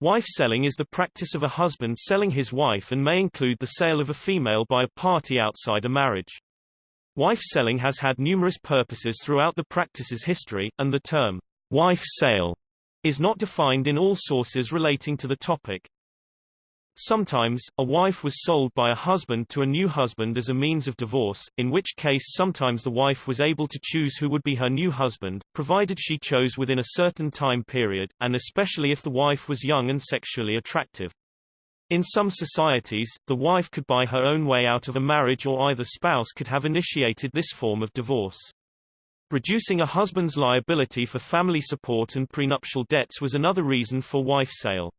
Wife selling is the practice of a husband selling his wife and may include the sale of a female by a party outside a marriage. Wife selling has had numerous purposes throughout the practice's history, and the term, wife sale, is not defined in all sources relating to the topic. Sometimes, a wife was sold by a husband to a new husband as a means of divorce, in which case sometimes the wife was able to choose who would be her new husband, provided she chose within a certain time period, and especially if the wife was young and sexually attractive. In some societies, the wife could buy her own way out of a marriage or either spouse could have initiated this form of divorce. Reducing a husband's liability for family support and prenuptial debts was another reason for wife sale.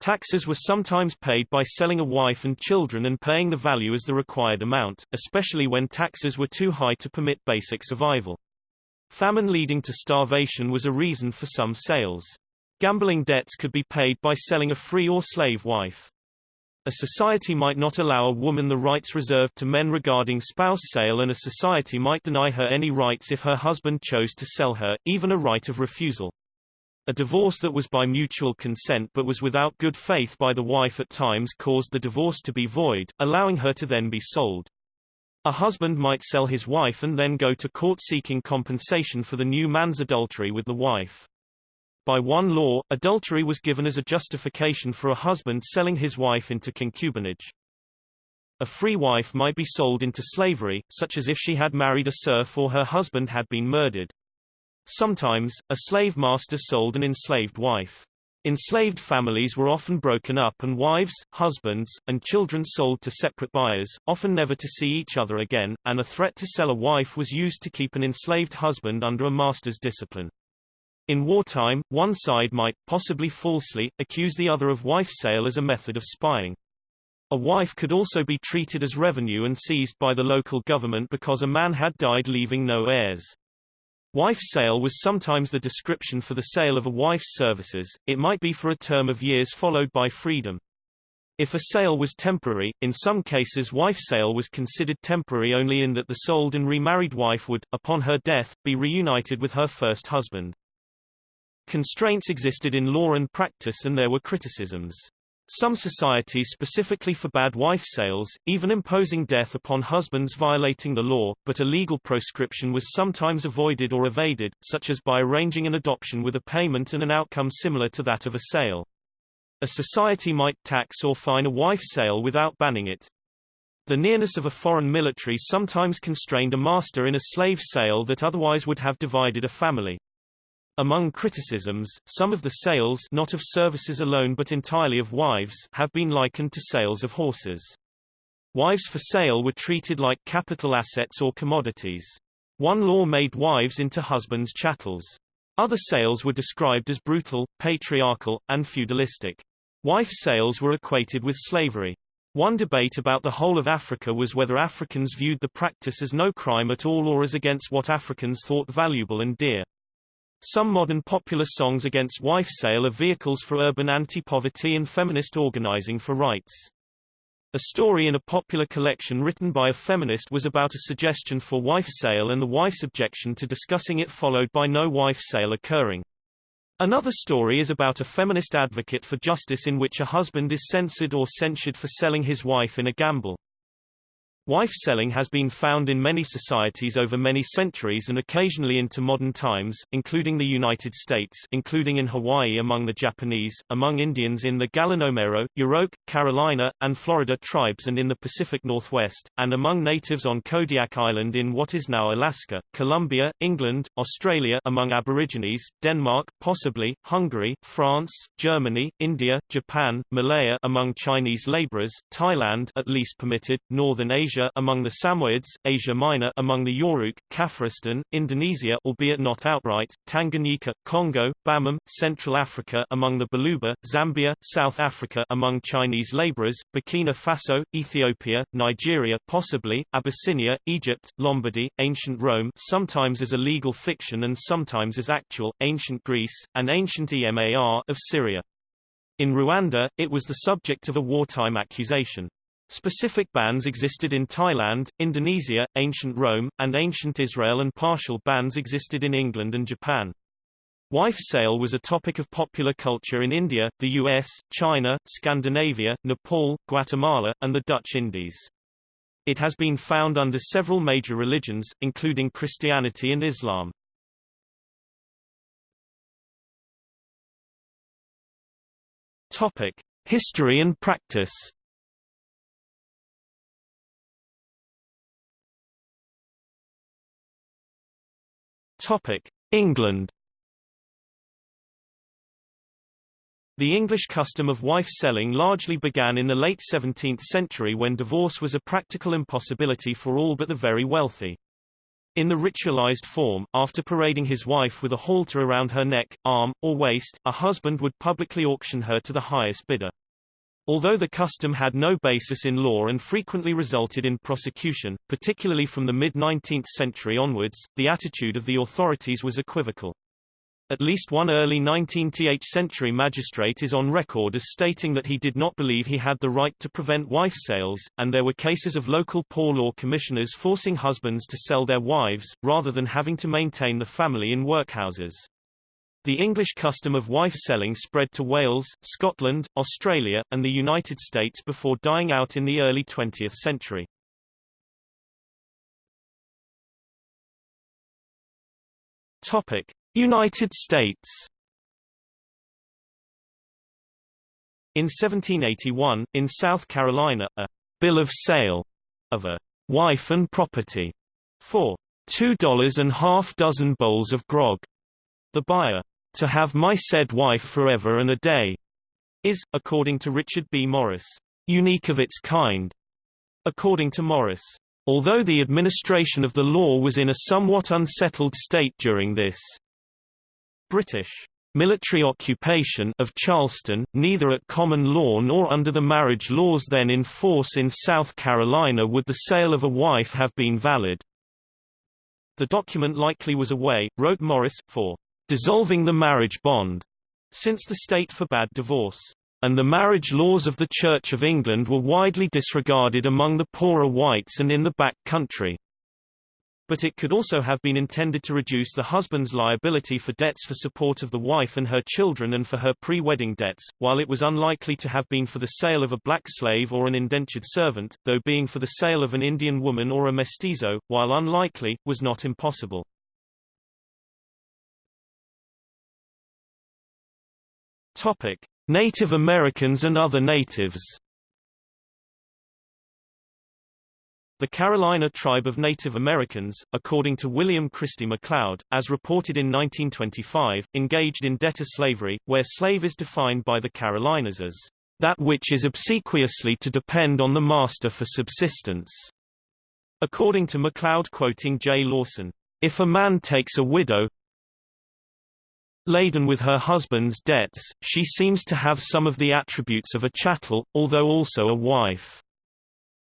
Taxes were sometimes paid by selling a wife and children and paying the value as the required amount, especially when taxes were too high to permit basic survival. Famine leading to starvation was a reason for some sales. Gambling debts could be paid by selling a free or slave wife. A society might not allow a woman the rights reserved to men regarding spouse sale and a society might deny her any rights if her husband chose to sell her, even a right of refusal. A divorce that was by mutual consent but was without good faith by the wife at times caused the divorce to be void, allowing her to then be sold. A husband might sell his wife and then go to court seeking compensation for the new man's adultery with the wife. By one law, adultery was given as a justification for a husband selling his wife into concubinage. A free wife might be sold into slavery, such as if she had married a serf or her husband had been murdered. Sometimes, a slave master sold an enslaved wife. Enslaved families were often broken up and wives, husbands, and children sold to separate buyers, often never to see each other again, and a threat to sell a wife was used to keep an enslaved husband under a master's discipline. In wartime, one side might, possibly falsely, accuse the other of wife sale as a method of spying. A wife could also be treated as revenue and seized by the local government because a man had died leaving no heirs. Wife sale was sometimes the description for the sale of a wife's services, it might be for a term of years followed by freedom. If a sale was temporary, in some cases wife sale was considered temporary only in that the sold and remarried wife would, upon her death, be reunited with her first husband. Constraints existed in law and practice and there were criticisms. Some societies specifically forbade wife sales, even imposing death upon husbands violating the law, but a legal proscription was sometimes avoided or evaded, such as by arranging an adoption with a payment and an outcome similar to that of a sale. A society might tax or fine a wife sale without banning it. The nearness of a foreign military sometimes constrained a master in a slave sale that otherwise would have divided a family. Among criticisms, some of the sales not of services alone but entirely of wives have been likened to sales of horses. Wives for sale were treated like capital assets or commodities. One law made wives into husbands' chattels. Other sales were described as brutal, patriarchal, and feudalistic. Wife sales were equated with slavery. One debate about the whole of Africa was whether Africans viewed the practice as no crime at all or as against what Africans thought valuable and dear. Some modern popular songs against wife sale are vehicles for urban anti-poverty and feminist organizing for rights. A story in a popular collection written by a feminist was about a suggestion for wife sale and the wife's objection to discussing it followed by no wife sale occurring. Another story is about a feminist advocate for justice in which a husband is censored or censured for selling his wife in a gamble. Wife selling has been found in many societies over many centuries and occasionally into modern times, including the United States including in Hawaii among the Japanese, among Indians in the Gallinomero, Yurok, Carolina, and Florida tribes and in the Pacific Northwest, and among natives on Kodiak Island in what is now Alaska, Colombia, England, Australia among Aborigines, Denmark, possibly, Hungary, France, Germany, India, Japan, Malaya among Chinese laborers, Thailand at least permitted, Northern Asia Asia among the Samoyeds, Asia Minor among the Yoruk, Kafiristan, Indonesia albeit not outright, Tanganyika, Congo, Bamum, Central Africa among the Baluba, Zambia, South Africa among Chinese laborers, Burkina Faso, Ethiopia, Nigeria possibly, Abyssinia, Egypt, Lombardy, ancient Rome sometimes as a legal fiction and sometimes as actual, ancient Greece, and ancient Emar of Syria. In Rwanda, it was the subject of a wartime accusation. Specific bans existed in Thailand, Indonesia, ancient Rome, and ancient Israel and partial bans existed in England and Japan. Wife sale was a topic of popular culture in India, the US, China, Scandinavia, Nepal, Guatemala, and the Dutch Indies. It has been found under several major religions, including Christianity and Islam. Topic: History and practice. Topic: England. The English custom of wife-selling largely began in the late 17th century when divorce was a practical impossibility for all but the very wealthy. In the ritualized form, after parading his wife with a halter around her neck, arm, or waist, a husband would publicly auction her to the highest bidder. Although the custom had no basis in law and frequently resulted in prosecution, particularly from the mid-19th century onwards, the attitude of the authorities was equivocal. At least one early 19th century magistrate is on record as stating that he did not believe he had the right to prevent wife sales, and there were cases of local poor law commissioners forcing husbands to sell their wives, rather than having to maintain the family in workhouses. The English custom of wife selling spread to Wales, Scotland, Australia, and the United States before dying out in the early 20th century. Topic. United States In 1781, in South Carolina, a bill of sale of a wife and property for two dollars and half dozen bowls of grog. The buyer, to have my said wife forever and a day, is, according to Richard B. Morris, unique of its kind. According to Morris, although the administration of the law was in a somewhat unsettled state during this British military occupation of Charleston, neither at common law nor under the marriage laws then in force in South Carolina would the sale of a wife have been valid. The document likely was a way, wrote Morris, for dissolving the marriage bond, since the state forbade divorce, and the marriage laws of the Church of England were widely disregarded among the poorer whites and in the back country but it could also have been intended to reduce the husband's liability for debts for support of the wife and her children and for her pre-wedding debts, while it was unlikely to have been for the sale of a black slave or an indentured servant, though being for the sale of an Indian woman or a mestizo, while unlikely, was not impossible. Topic. Native Americans and other natives The Carolina tribe of Native Americans, according to William Christie MacLeod, as reported in 1925, engaged in debtor slavery, where slave is defined by the Carolinas as that which is obsequiously to depend on the master for subsistence. According to MacLeod quoting J. Lawson, if a man takes a widow, laden with her husband's debts, she seems to have some of the attributes of a chattel, although also a wife.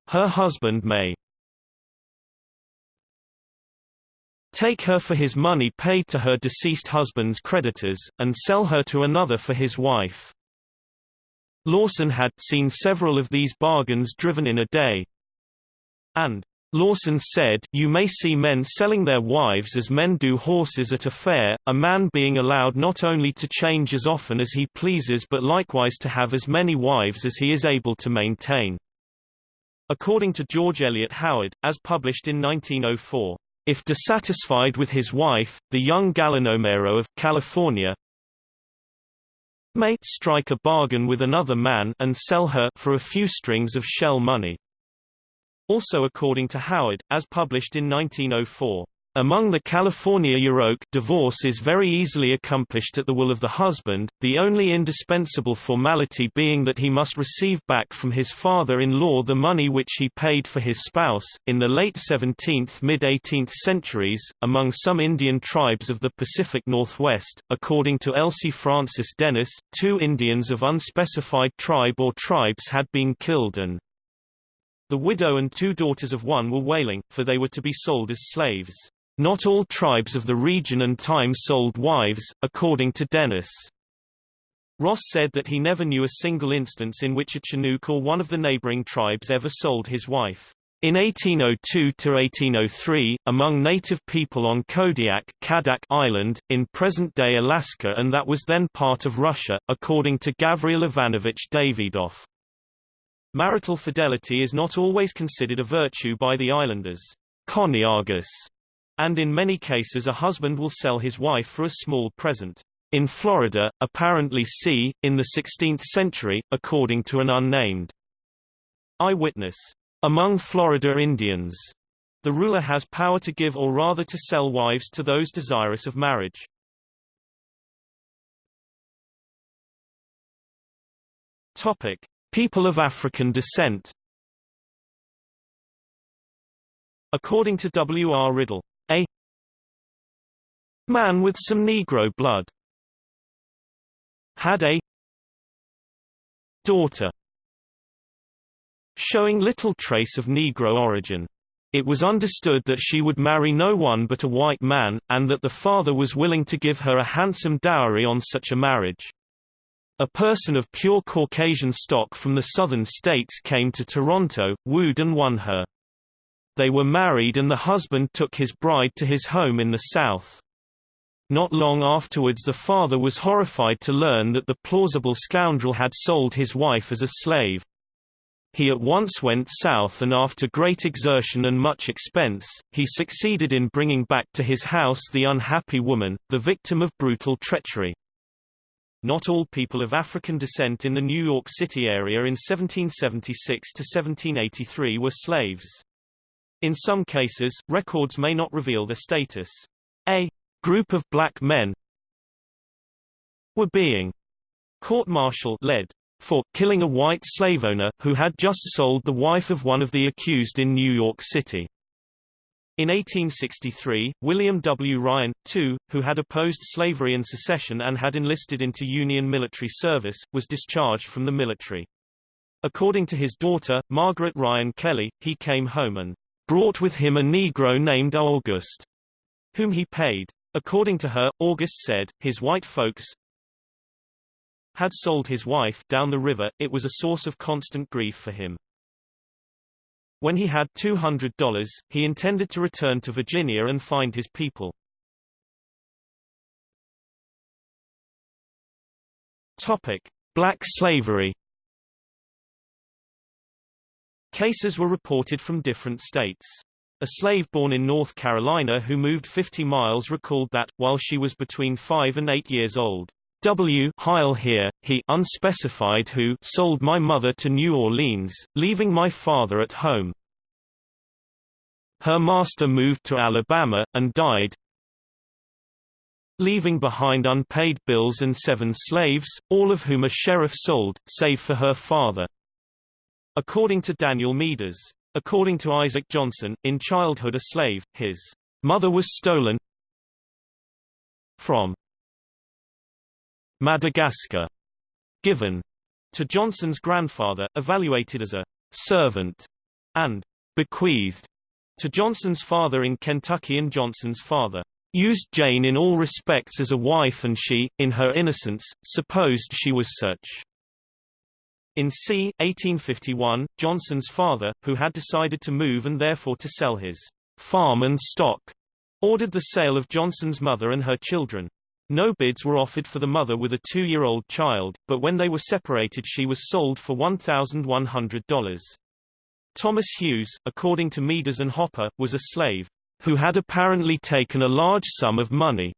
Her husband may take her for his money paid to her deceased husband's creditors, and sell her to another for his wife. Lawson had seen several of these bargains driven in a day. And Lawson said, You may see men selling their wives as men do horses at a fair, a man being allowed not only to change as often as he pleases but likewise to have as many wives as he is able to maintain. According to George Elliott Howard, as published in 1904, if dissatisfied with his wife, the young Gallinomero of California may strike a bargain with another man and sell her for a few strings of shell money. Also according to Howard, as published in 1904, among the California Yurok divorce is very easily accomplished at the will of the husband, the only indispensable formality being that he must receive back from his father-in-law the money which he paid for his spouse. In the late 17th mid-18th centuries, among some Indian tribes of the Pacific Northwest, according to Elsie Francis Dennis, two Indians of unspecified tribe or tribes had been killed and the widow and two daughters of one were wailing, for they were to be sold as slaves. Not all tribes of the region and time sold wives, according to Dennis. Ross said that he never knew a single instance in which a Chinook or one of the neighboring tribes ever sold his wife. In 1802–1803, among native people on Kodiak Kadak Island, in present-day Alaska and that was then part of Russia, according to Gavril Ivanovich Davidov. Marital fidelity is not always considered a virtue by the islanders, koniagas, and in many cases a husband will sell his wife for a small present. In Florida, apparently c. in the 16th century, according to an unnamed eyewitness. Among Florida Indians, the ruler has power to give or rather to sell wives to those desirous of marriage. Topic: People of African descent. According to W. R. Riddell, a man with some Negro blood had a daughter showing little trace of Negro origin. It was understood that she would marry no one but a white man, and that the father was willing to give her a handsome dowry on such a marriage. A person of pure Caucasian stock from the southern states came to Toronto, wooed and won her. They were married and the husband took his bride to his home in the south. Not long afterwards the father was horrified to learn that the plausible scoundrel had sold his wife as a slave. He at once went south and after great exertion and much expense, he succeeded in bringing back to his house the unhappy woman, the victim of brutal treachery. Not all people of African descent in the New York City area in 1776 to 1783 were slaves. In some cases, records may not reveal their status. A group of black men were being court-martial led for killing a white slave owner, who had just sold the wife of one of the accused in New York City. In 1863, William W. Ryan, too, who had opposed slavery and secession and had enlisted into Union military service, was discharged from the military. According to his daughter, Margaret Ryan Kelly, he came home and brought with him a Negro named August, whom he paid. According to her, August said, his white folks, had sold his wife down the river, it was a source of constant grief for him. When he had $200, he intended to return to Virginia and find his people. Topic: Black slavery. Cases were reported from different states. A slave born in North Carolina who moved 50 miles recalled that, while she was between 5 and 8 years old, W. Heil here, he unspecified who sold my mother to New Orleans, leaving my father at home. Her master moved to Alabama, and died, leaving behind unpaid bills and seven slaves, all of whom a sheriff sold, save for her father. According to Daniel Meaders. According to Isaac Johnson, in childhood a slave, his mother was stolen from Madagascar, given to Johnson's grandfather, evaluated as a servant, and bequeathed to Johnson's father in Kentucky and Johnson's father used Jane in all respects as a wife and she, in her innocence, supposed she was such. In c. 1851, Johnson's father, who had decided to move and therefore to sell his farm and stock, ordered the sale of Johnson's mother and her children. No bids were offered for the mother with a two-year-old child, but when they were separated she was sold for $1,100. Thomas Hughes, according to Meaders and Hopper, was a slave, who had apparently taken a large sum of money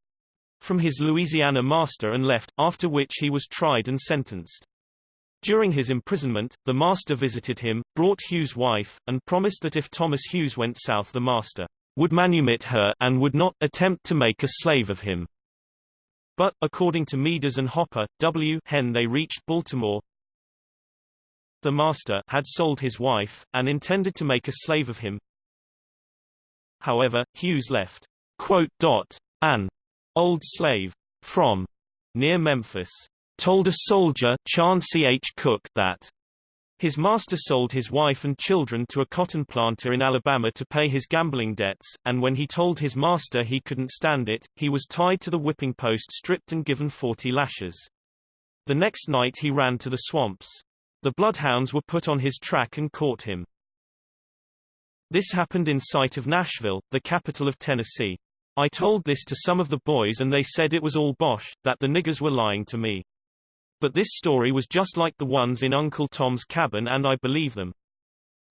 from his Louisiana master and left, after which he was tried and sentenced. During his imprisonment, the master visited him, brought Hughes' wife, and promised that if Thomas Hughes went south the master would manumit her and would not attempt to make a slave of him. But, according to Meaders and Hopper, W. Hen they reached Baltimore. The master had sold his wife, and intended to make a slave of him. However, Hughes left quote, dot, an old slave from near Memphis told a soldier Chauncey H. Cook that his master sold his wife and children to a cotton planter in Alabama to pay his gambling debts, and when he told his master he couldn't stand it, he was tied to the whipping post stripped and given 40 lashes. The next night he ran to the swamps. The bloodhounds were put on his track and caught him. This happened in sight of Nashville, the capital of Tennessee. I told this to some of the boys and they said it was all bosh, that the niggers were lying to me. But this story was just like the ones in Uncle Tom's Cabin and I believe them.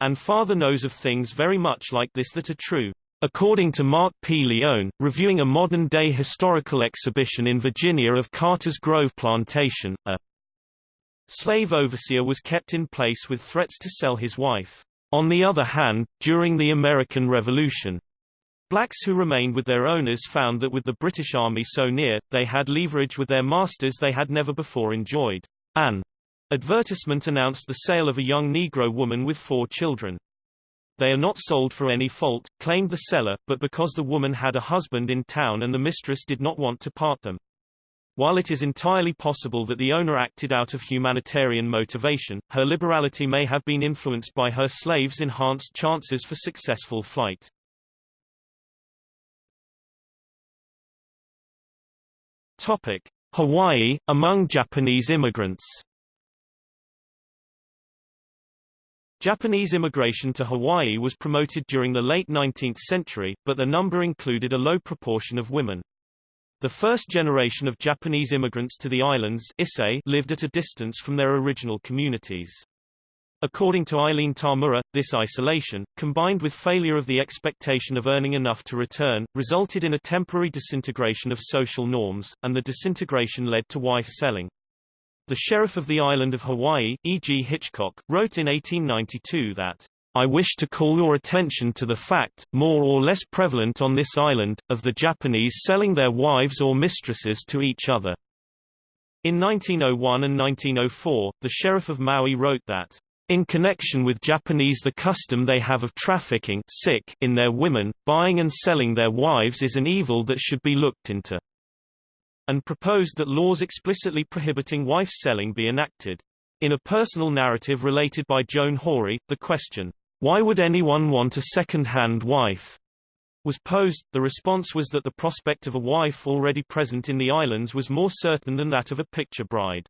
And father knows of things very much like this that are true. According to Mark P. Leone, reviewing a modern-day historical exhibition in Virginia of Carter's Grove Plantation, a slave overseer was kept in place with threats to sell his wife. On the other hand, during the American Revolution, blacks who remained with their owners found that with the British Army so near, they had leverage with their masters they had never before enjoyed. An advertisement announced the sale of a young Negro woman with four children. They are not sold for any fault, claimed the seller, but because the woman had a husband in town and the mistress did not want to part them. While it is entirely possible that the owner acted out of humanitarian motivation, her liberality may have been influenced by her slaves' enhanced chances for successful flight. Topic: Hawaii among Japanese immigrants. Japanese immigration to Hawaii was promoted during the late 19th century, but the number included a low proportion of women. The first generation of Japanese immigrants to the islands lived at a distance from their original communities. According to Eileen Tamura, this isolation, combined with failure of the expectation of earning enough to return, resulted in a temporary disintegration of social norms, and the disintegration led to wife selling. The sheriff of the island of Hawaii, E. G. Hitchcock, wrote in 1892 that, I wish to call your attention to the fact, more or less prevalent on this island, of the Japanese selling their wives or mistresses to each other. In 1901 and 1904, the sheriff of Maui wrote that, in connection with Japanese the custom they have of trafficking sick in their women, buying and selling their wives is an evil that should be looked into and proposed that laws explicitly prohibiting wife selling be enacted. In a personal narrative related by Joan Horey, the question, why would anyone want a second-hand wife? was posed. The response was that the prospect of a wife already present in the islands was more certain than that of a picture bride.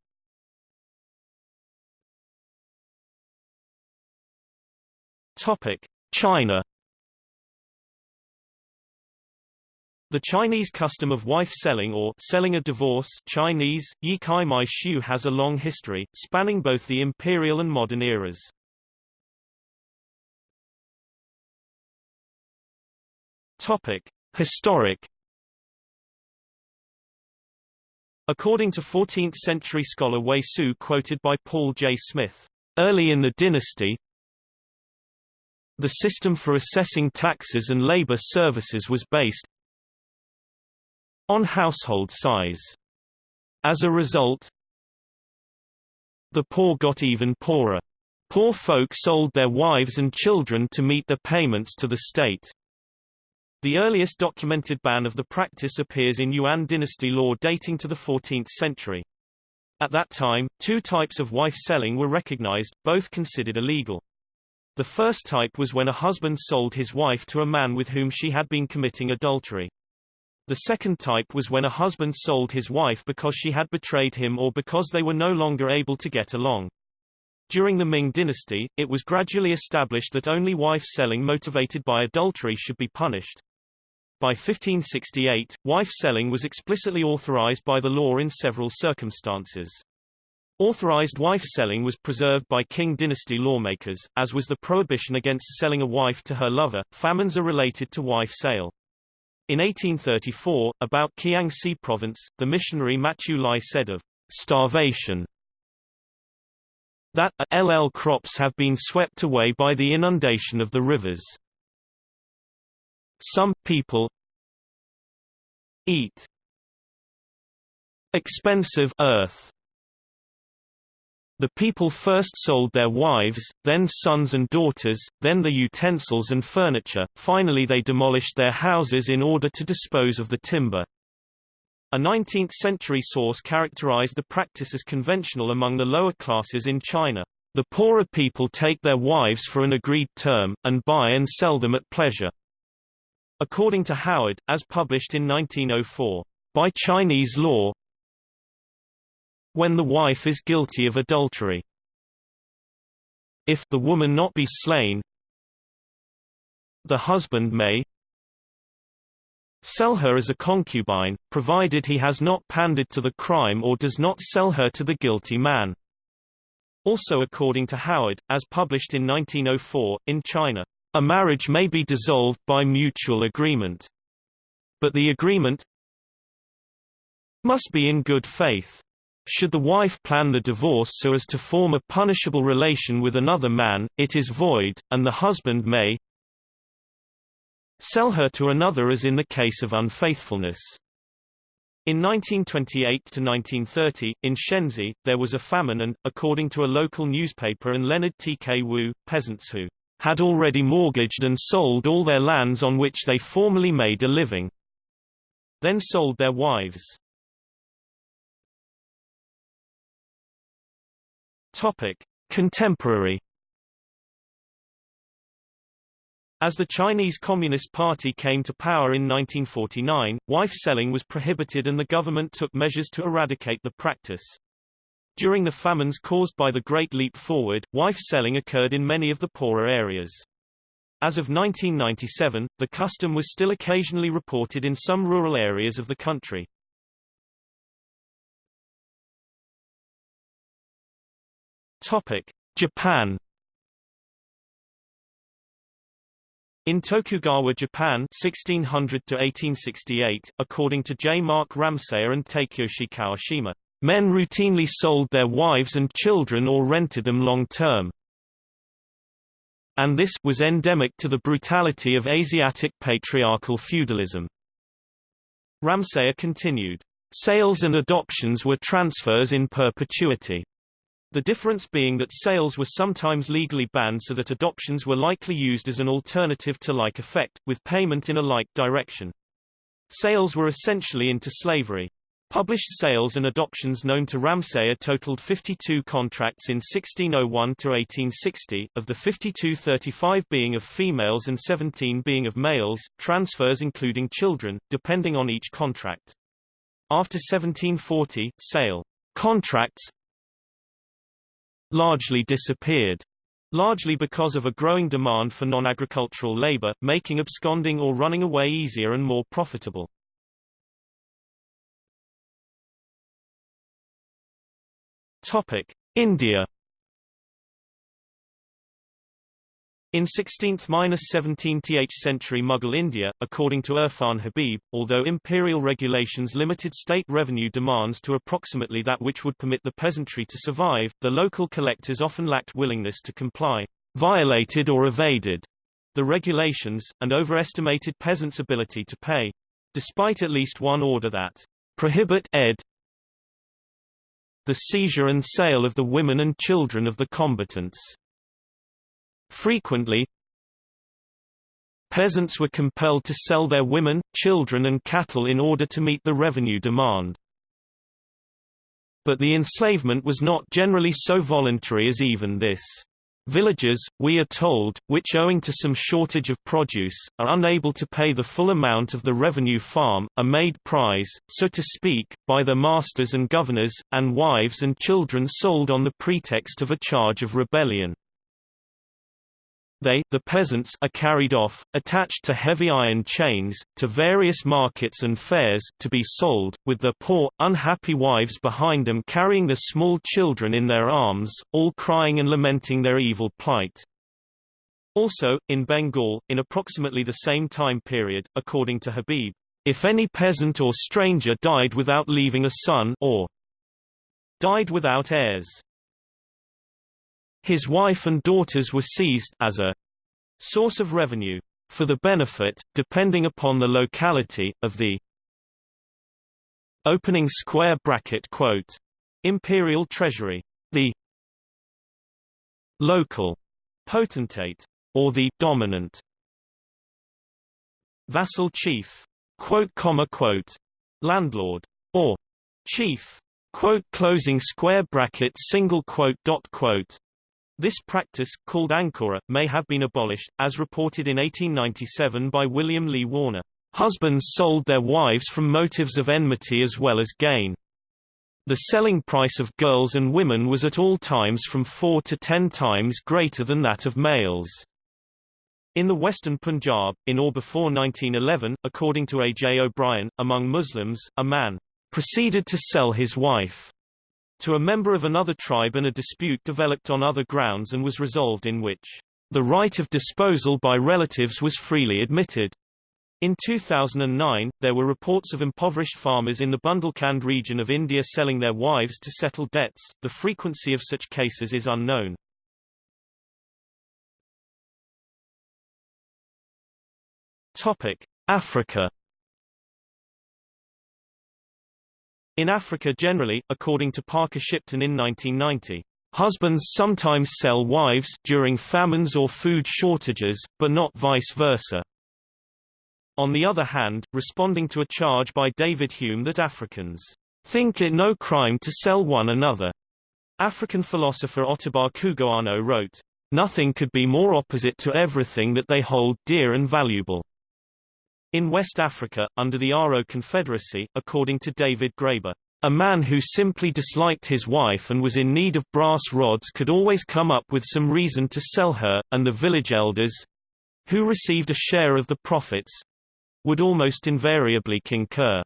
Topic: China The Chinese custom of wife selling or selling a divorce Chinese, Yi Kai Mai Shu has a long history, spanning both the imperial and modern eras. Topic. Historic According to 14th-century scholar Wei Su quoted by Paul J. Smith, early in the dynasty, the system for assessing taxes and labor services was based, on household size. As a result, the poor got even poorer. Poor folk sold their wives and children to meet the payments to the state. The earliest documented ban of the practice appears in Yuan dynasty law dating to the 14th century. At that time, two types of wife selling were recognized, both considered illegal. The first type was when a husband sold his wife to a man with whom she had been committing adultery. The second type was when a husband sold his wife because she had betrayed him or because they were no longer able to get along. During the Ming dynasty, it was gradually established that only wife selling motivated by adultery should be punished. By 1568, wife selling was explicitly authorized by the law in several circumstances. Authorized wife selling was preserved by Qing dynasty lawmakers, as was the prohibition against selling a wife to her lover. Famines are related to wife sale. In 1834, about Kiangsi province, the missionary Matiu Lai said of starvation that LL crops have been swept away by the inundation of the rivers. Some people eat expensive earth the people first sold their wives, then sons and daughters, then the utensils and furniture, finally they demolished their houses in order to dispose of the timber. A 19th-century source characterized the practice as conventional among the lower classes in China. The poorer people take their wives for an agreed term, and buy and sell them at pleasure. According to Howard, as published in 1904, by Chinese law, when the wife is guilty of adultery. If the woman not be slain, The husband may sell her as a concubine, provided he has not pandered to the crime or does not sell her to the guilty man. Also according to Howard, as published in 1904, in China, a marriage may be dissolved by mutual agreement. But the agreement must be in good faith. Should the wife plan the divorce so as to form a punishable relation with another man, it is void, and the husband may sell her to another as in the case of unfaithfulness. In 1928–1930, in Shensi, there was a famine and, according to a local newspaper and Leonard T. K. Wu, peasants who had already mortgaged and sold all their lands on which they formerly made a living, then sold their wives. Topic: Contemporary As the Chinese Communist Party came to power in 1949, wife selling was prohibited and the government took measures to eradicate the practice. During the famines caused by the Great Leap Forward, wife selling occurred in many of the poorer areas. As of 1997, the custom was still occasionally reported in some rural areas of the country. Topic: Japan In Tokugawa, Japan 1600 1868, according to J. Mark Ramseyer and Takeyoshi Kawashima, men routinely sold their wives and children or rented them long-term. And this was endemic to the brutality of Asiatic patriarchal feudalism. Ramseyer continued, Sales and adoptions were transfers in perpetuity. The difference being that sales were sometimes legally banned so that adoptions were likely used as an alternative to like effect, with payment in a like direction. Sales were essentially into slavery. Published sales and adoptions known to Ramseyer totaled 52 contracts in 1601 to 1860, of the 52 35 being of females and 17 being of males, transfers including children, depending on each contract. After 1740, sale contracts largely disappeared. Largely because of a growing demand for non-agricultural labor, making absconding or running away easier and more profitable. Topic: India In 16th–17th century Mughal India, according to Irfan Habib, although imperial regulations limited state revenue demands to approximately that which would permit the peasantry to survive, the local collectors often lacked willingness to comply, violated or evaded the regulations, and overestimated peasants' ability to pay. Despite at least one order that prohibit ed the seizure and sale of the women and children of the combatants. Frequently, peasants were compelled to sell their women, children and cattle in order to meet the revenue demand. But the enslavement was not generally so voluntary as even this. Villagers, we are told, which owing to some shortage of produce, are unable to pay the full amount of the revenue farm, are made prize, so to speak, by their masters and governors, and wives and children sold on the pretext of a charge of rebellion. They the peasants are carried off, attached to heavy iron chains, to various markets and fairs, to be sold, with their poor, unhappy wives behind them carrying the small children in their arms, all crying and lamenting their evil plight. Also, in Bengal, in approximately the same time period, according to Habib, if any peasant or stranger died without leaving a son or died without heirs, his wife and daughters were seized as a source of revenue for the benefit, depending upon the locality, of the opening square bracket quote imperial treasury, the local potentate, or the dominant vassal chief, quote comma quote landlord, or chief, quote closing square bracket single quote dot quote this practice, called Ankura, may have been abolished, as reported in 1897 by William Lee Warner. Husbands sold their wives from motives of enmity as well as gain. The selling price of girls and women was at all times from four to ten times greater than that of males. In the western Punjab, in or before 1911, according to A. J. O'Brien, among Muslims, a man proceeded to sell his wife to a member of another tribe and a dispute developed on other grounds and was resolved in which the right of disposal by relatives was freely admitted. In 2009, there were reports of impoverished farmers in the Bundelkhand region of India selling their wives to settle debts. The frequency of such cases is unknown. Topic: Africa. In Africa generally, according to Parker Shipton in 1990, husbands sometimes sell wives during famines or food shortages, but not vice versa. On the other hand, responding to a charge by David Hume that Africans think it no crime to sell one another, African philosopher Ottobah Cugoano wrote, Nothing could be more opposite to everything that they hold dear and valuable. In West Africa, under the Aro Confederacy, according to David Graeber, a man who simply disliked his wife and was in need of brass rods could always come up with some reason to sell her, and the village elders—who received a share of the profits—would almost invariably concur.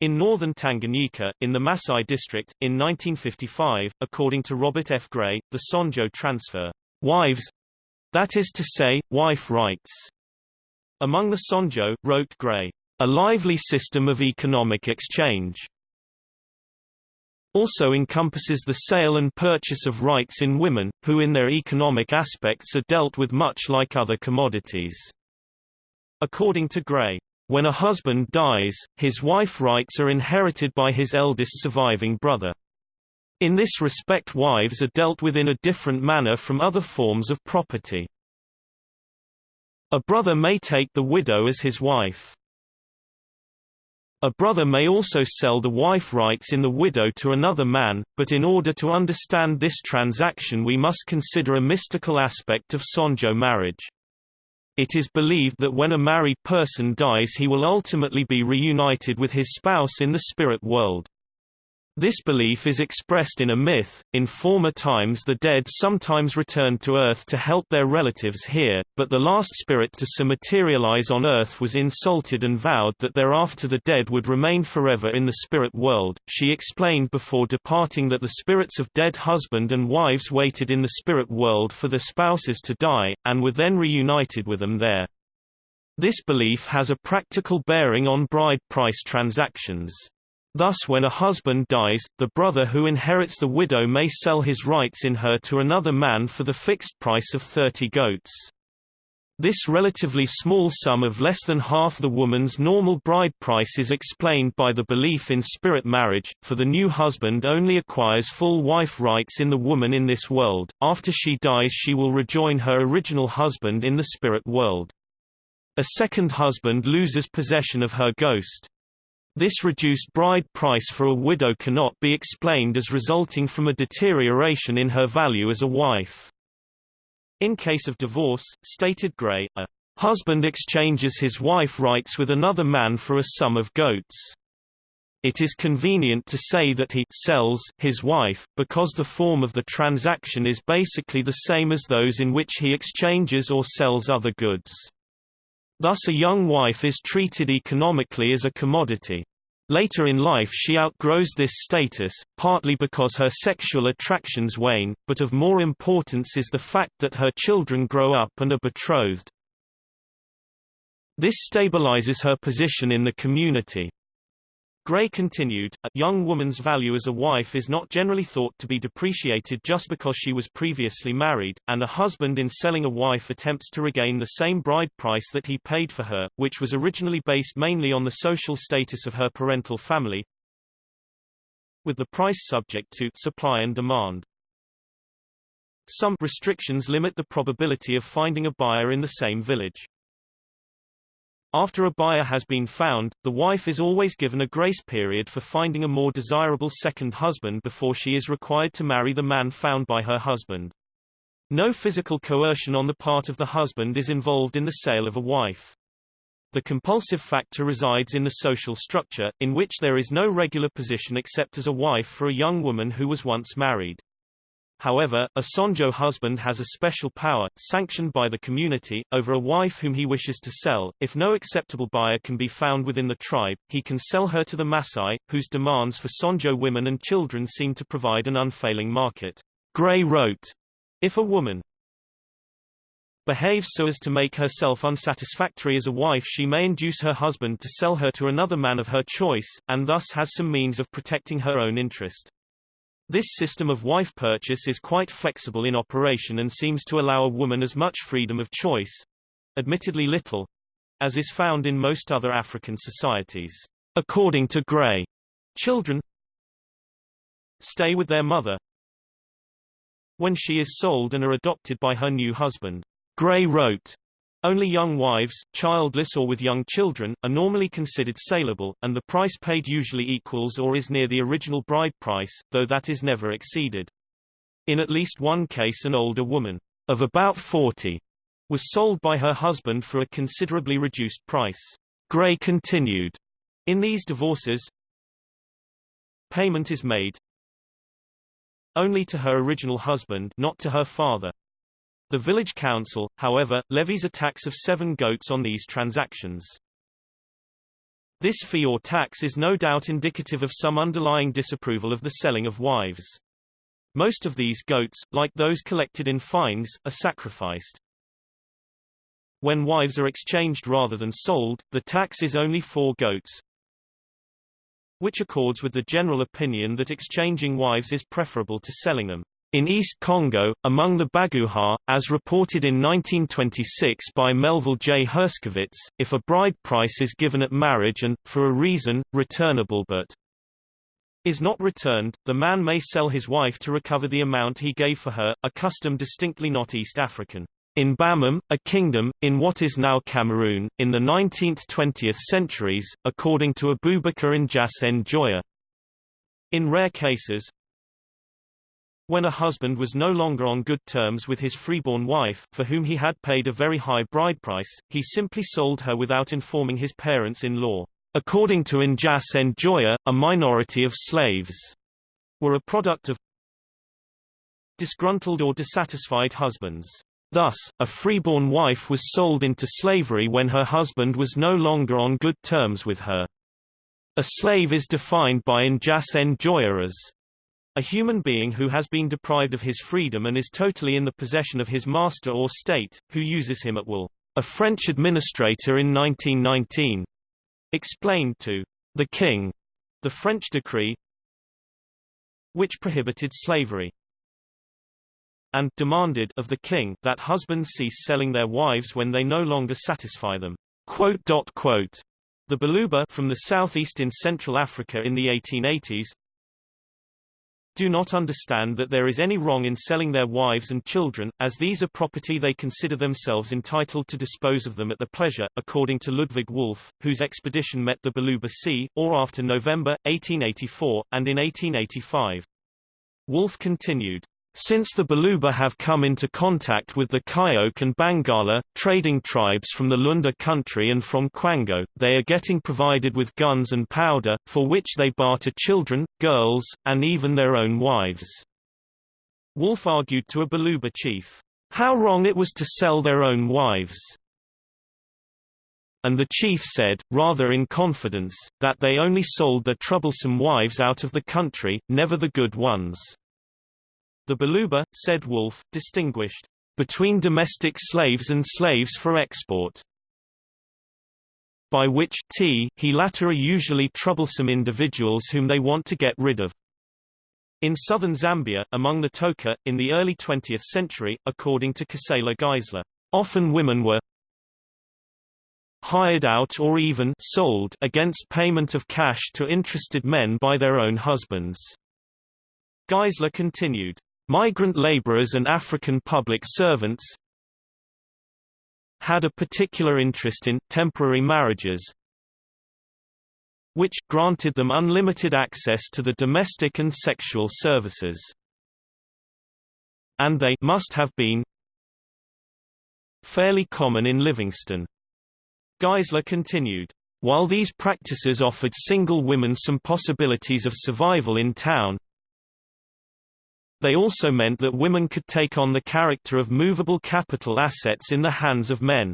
In northern Tanganyika, in the Masai district, in 1955, according to Robert F. Gray, the Sonjo transfer, wives—that is to say, wife rights among the Sonjo, wrote Gray, a lively system of economic exchange also encompasses the sale and purchase of rights in women, who in their economic aspects are dealt with much like other commodities. According to Gray, when a husband dies, his wife rights are inherited by his eldest surviving brother. In this respect wives are dealt with in a different manner from other forms of property. A brother may take the widow as his wife. A brother may also sell the wife rights in the widow to another man, but in order to understand this transaction we must consider a mystical aspect of Sonjo marriage. It is believed that when a married person dies he will ultimately be reunited with his spouse in the spirit world. This belief is expressed in a myth. In former times, the dead sometimes returned to Earth to help their relatives here, but the last spirit to so materialize on Earth was insulted and vowed that thereafter the dead would remain forever in the spirit world. She explained before departing that the spirits of dead husband and wives waited in the spirit world for their spouses to die, and were then reunited with them there. This belief has a practical bearing on bride price transactions. Thus when a husband dies, the brother who inherits the widow may sell his rights in her to another man for the fixed price of 30 goats. This relatively small sum of less than half the woman's normal bride price is explained by the belief in spirit marriage, for the new husband only acquires full wife rights in the woman in this world, after she dies she will rejoin her original husband in the spirit world. A second husband loses possession of her ghost. This reduced bride price for a widow cannot be explained as resulting from a deterioration in her value as a wife. In case of divorce, stated Gray, a husband exchanges his wife rights with another man for a sum of goats. It is convenient to say that he sells his wife, because the form of the transaction is basically the same as those in which he exchanges or sells other goods. Thus a young wife is treated economically as a commodity. Later in life she outgrows this status, partly because her sexual attractions wane, but of more importance is the fact that her children grow up and are betrothed. This stabilizes her position in the community. Gray continued, a young woman's value as a wife is not generally thought to be depreciated just because she was previously married, and a husband in selling a wife attempts to regain the same bride price that he paid for her, which was originally based mainly on the social status of her parental family, with the price subject to supply and demand. Some restrictions limit the probability of finding a buyer in the same village. After a buyer has been found, the wife is always given a grace period for finding a more desirable second husband before she is required to marry the man found by her husband. No physical coercion on the part of the husband is involved in the sale of a wife. The compulsive factor resides in the social structure, in which there is no regular position except as a wife for a young woman who was once married. However, a Sonjo husband has a special power, sanctioned by the community, over a wife whom he wishes to sell. If no acceptable buyer can be found within the tribe, he can sell her to the Maasai, whose demands for Sonjo women and children seem to provide an unfailing market. Gray wrote, If a woman behaves so as to make herself unsatisfactory as a wife she may induce her husband to sell her to another man of her choice, and thus has some means of protecting her own interest. This system of wife purchase is quite flexible in operation and seems to allow a woman as much freedom of choice admittedly little as is found in most other African societies. According to Gray, children stay with their mother when she is sold and are adopted by her new husband. Gray wrote, only young wives, childless or with young children, are normally considered saleable, and the price paid usually equals or is near the original bride price, though that is never exceeded. In at least one case an older woman, of about 40, was sold by her husband for a considerably reduced price. Gray continued, in these divorces, payment is made only to her original husband not to her father. The village council, however, levies a tax of seven goats on these transactions. This fee or tax is no doubt indicative of some underlying disapproval of the selling of wives. Most of these goats, like those collected in fines, are sacrificed. When wives are exchanged rather than sold, the tax is only four goats, which accords with the general opinion that exchanging wives is preferable to selling them. In East Congo, among the Baguha, as reported in 1926 by Melville J. Herskovits, if a bride price is given at marriage and, for a reason, returnable but is not returned, the man may sell his wife to recover the amount he gave for her, a custom distinctly not East African. In Bamum, a kingdom, in what is now Cameroon, in the 19th–20th centuries, according to Abubakar N'Jass Njoya. In rare cases, when a husband was no longer on good terms with his freeborn wife, for whom he had paid a very high bride price, he simply sold her without informing his parents-in-law. According to N'Jass Njoya, a minority of slaves were a product of disgruntled or dissatisfied husbands. Thus, a freeborn wife was sold into slavery when her husband was no longer on good terms with her. A slave is defined by N'Jass Njoya as a human being who has been deprived of his freedom and is totally in the possession of his master or state, who uses him at will. A French administrator in 1919 explained to the king the French decree which prohibited slavery and demanded of the king that husbands cease selling their wives when they no longer satisfy them. Quote, quote. The Baluba from the southeast in Central Africa in the 1880s do not understand that there is any wrong in selling their wives and children, as these are property they consider themselves entitled to dispose of them at their pleasure, according to Ludwig Wolff, whose expedition met the Baluba Sea, or after November, 1884, and in 1885. Wolff continued, since the Baluba have come into contact with the Kayok and Bangala, trading tribes from the Lunda country and from Kwango, they are getting provided with guns and powder, for which they barter children, girls, and even their own wives. Wolff argued to a Baluba chief, how wrong it was to sell their own wives. And the chief said, rather in confidence, that they only sold their troublesome wives out of the country, never the good ones. The Baluba, said Wolff, distinguished between domestic slaves and slaves for export by which t he latter are usually troublesome individuals whom they want to get rid of. In southern Zambia, among the Toka, in the early 20th century, according to Gisela Geisler, often women were hired out or even sold against payment of cash to interested men by their own husbands. Geisler continued, Migrant laborers and African public servants had a particular interest in temporary marriages which granted them unlimited access to the domestic and sexual services. And they must have been fairly common in Livingstone. Geisler continued, while these practices offered single women some possibilities of survival in town, They also meant that women could take on the character of movable capital assets in the hands of men.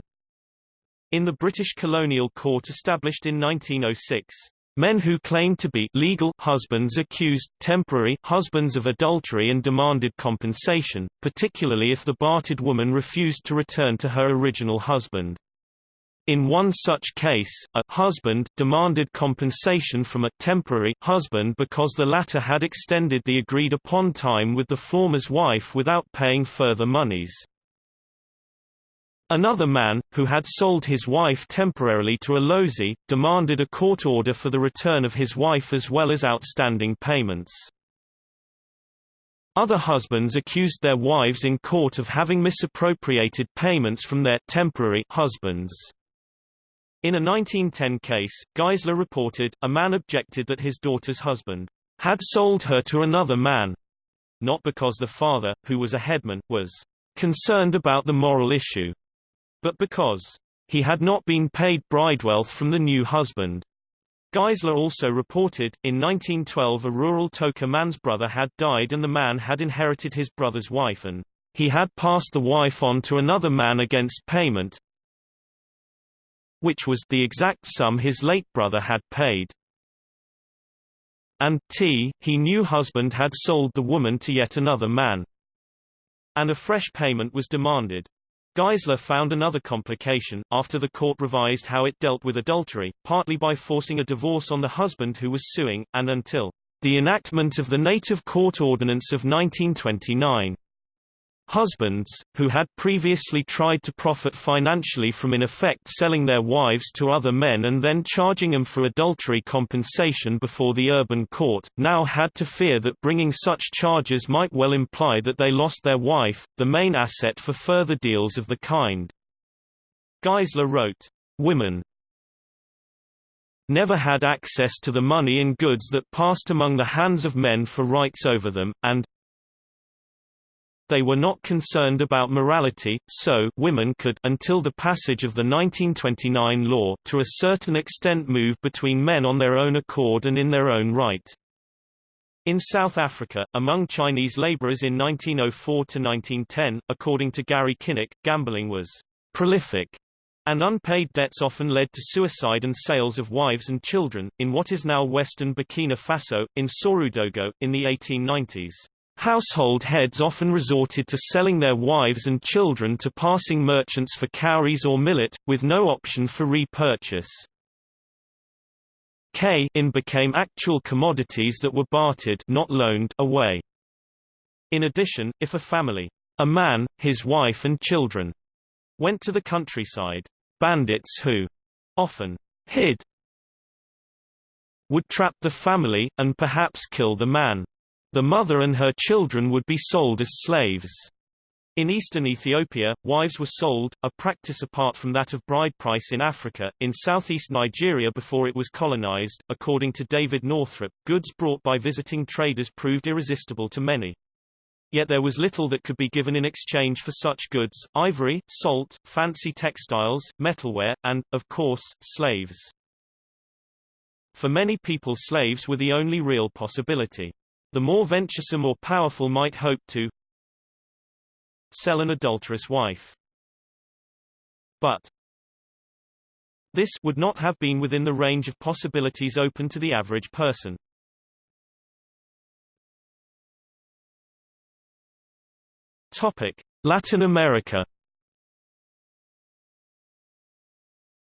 In the British colonial court established in 1906, men who claimed to be legal husbands accused temporary husbands of adultery and demanded compensation, particularly if the bartered woman refused to return to her original husband. In one such case, a husband demanded compensation from a temporary husband because the latter had extended the agreed-upon time with the former's wife without paying further monies. Another man, who had sold his wife temporarily to a lozi, demanded a court order for the return of his wife as well as outstanding payments. Other husbands accused their wives in court of having misappropriated payments from their temporary husbands. In a 1910 case, Geisler reported, a man objected that his daughter's husband had sold her to another man, not because the father, who was a headman, was concerned about the moral issue, but because he had not been paid bridewealth from the new husband. Geisler also reported, in 1912 a rural Toka man's brother had died and the man had inherited his brother's wife and he had passed the wife on to another man against payment, which was the exact sum his late brother had paid. And t he new husband had sold the woman to yet another man. And a fresh payment was demanded. Geisler found another complication, after the court revised how it dealt with adultery, partly by forcing a divorce on the husband who was suing, and until the enactment of the Native Court Ordinance of 1929. Husbands, who had previously tried to profit financially from in effect selling their wives to other men and then charging them for adultery compensation before the urban court, now had to fear that bringing such charges might well imply that they lost their wife, the main asset for further deals of the kind. Geisler wrote, Women never had access to the money and goods that passed among the hands of men for rights over them, and they were not concerned about morality, so women could until the passage of the 1929 law to a certain extent move between men on their own accord and in their own right. In South Africa, among Chinese laborers in 1904–1910, according to Gary Kynoch, gambling was prolific, and unpaid debts often led to suicide and sales of wives and children. In what is now western Burkina Faso, in Sorudogo, in the 1890s. Household heads often resorted to selling their wives and children to passing merchants for cowries or millet, with no option for repurchase. K in became actual commodities that were bartered not loaned away. In addition, if a family, a man, his wife and children, went to the countryside, bandits who often hid would trap the family, and perhaps kill the man. The mother and her children would be sold as slaves. In eastern Ethiopia, wives were sold, a practice apart from that of bride price in Africa. In southeast Nigeria before it was colonized, according to David Northrup, goods brought by visiting traders proved irresistible to many. Yet there was little that could be given in exchange for such goods, ivory, salt, fancy textiles, metalware, and, of course, slaves. For many people slaves were the only real possibility. The more venturesome or powerful might hope to sell an adulterous wife. But this would not have been within the range of possibilities open to the average person. Topic: Latin America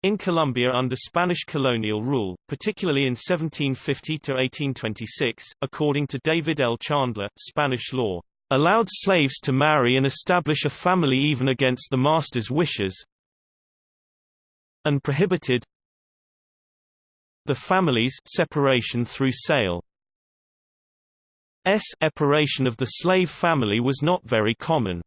In Colombia under Spanish colonial rule, particularly in 1750–1826, according to David L. Chandler, Spanish law, "...allowed slaves to marry and establish a family even against the master's wishes and prohibited the family's separation through sale. S separation of the slave family was not very common.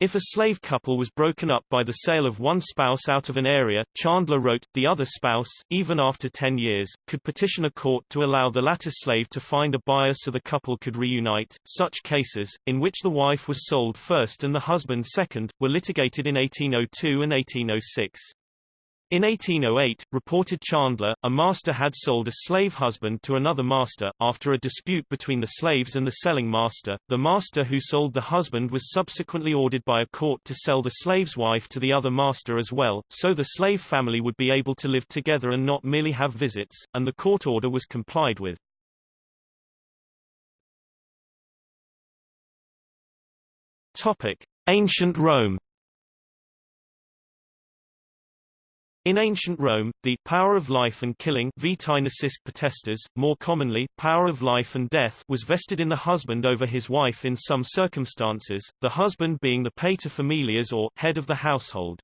If a slave couple was broken up by the sale of one spouse out of an area, Chandler wrote, the other spouse, even after 10 years, could petition a court to allow the latter slave to find a buyer so the couple could reunite. Such cases, in which the wife was sold first and the husband second, were litigated in 1802 and 1806. In 1808, reported Chandler, a master had sold a slave husband to another master. After a dispute between the slaves and the selling master, the master who sold the husband was subsequently ordered by a court to sell the slave's wife to the other master as well, so the slave family would be able to live together and not merely have visits, and the court order was complied with. Topic: Ancient Rome In ancient Rome, the power of life and killing potestas, more commonly, power of life and death was vested in the husband over his wife in some circumstances, the husband being the pater familias or head of the household.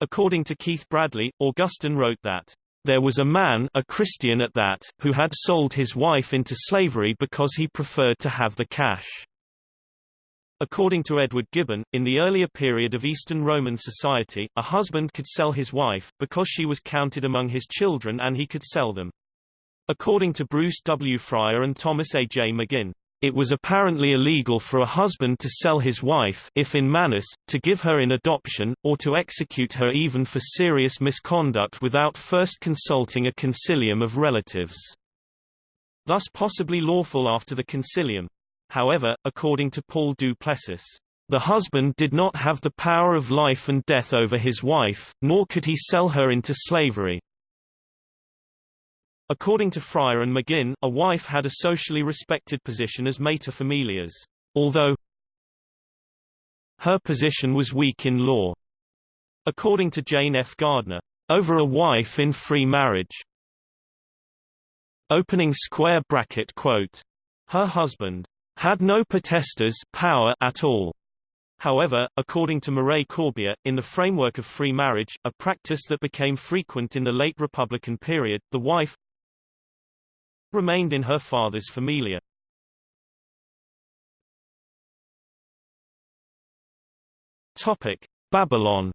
According to Keith Bradley, Augustine wrote that, "...there was a man a Christian at that, who had sold his wife into slavery because he preferred to have the cash." According to Edward Gibbon, in the earlier period of Eastern Roman society, a husband could sell his wife, because she was counted among his children and he could sell them. According to Bruce W. Frier and Thomas A. J. McGinn, it was apparently illegal for a husband to sell his wife if in manus, to give her in adoption, or to execute her even for serious misconduct without first consulting a concilium of relatives. Thus possibly lawful after the concilium. However, according to Paul du Plessis, the husband did not have the power of life and death over his wife, nor could he sell her into slavery. According to Frier and McGinn, a wife had a socially respected position as mater familias, although her position was weak in law. According to Jane F. Gardner, over a wife in free marriage. Opening square bracket quote. Her husband had no potestas power at all. However, according to Mireille Corbier, in the framework of free marriage, a practice that became frequent in the late Republican period, the wife remained in her father's familia. Topic: Babylon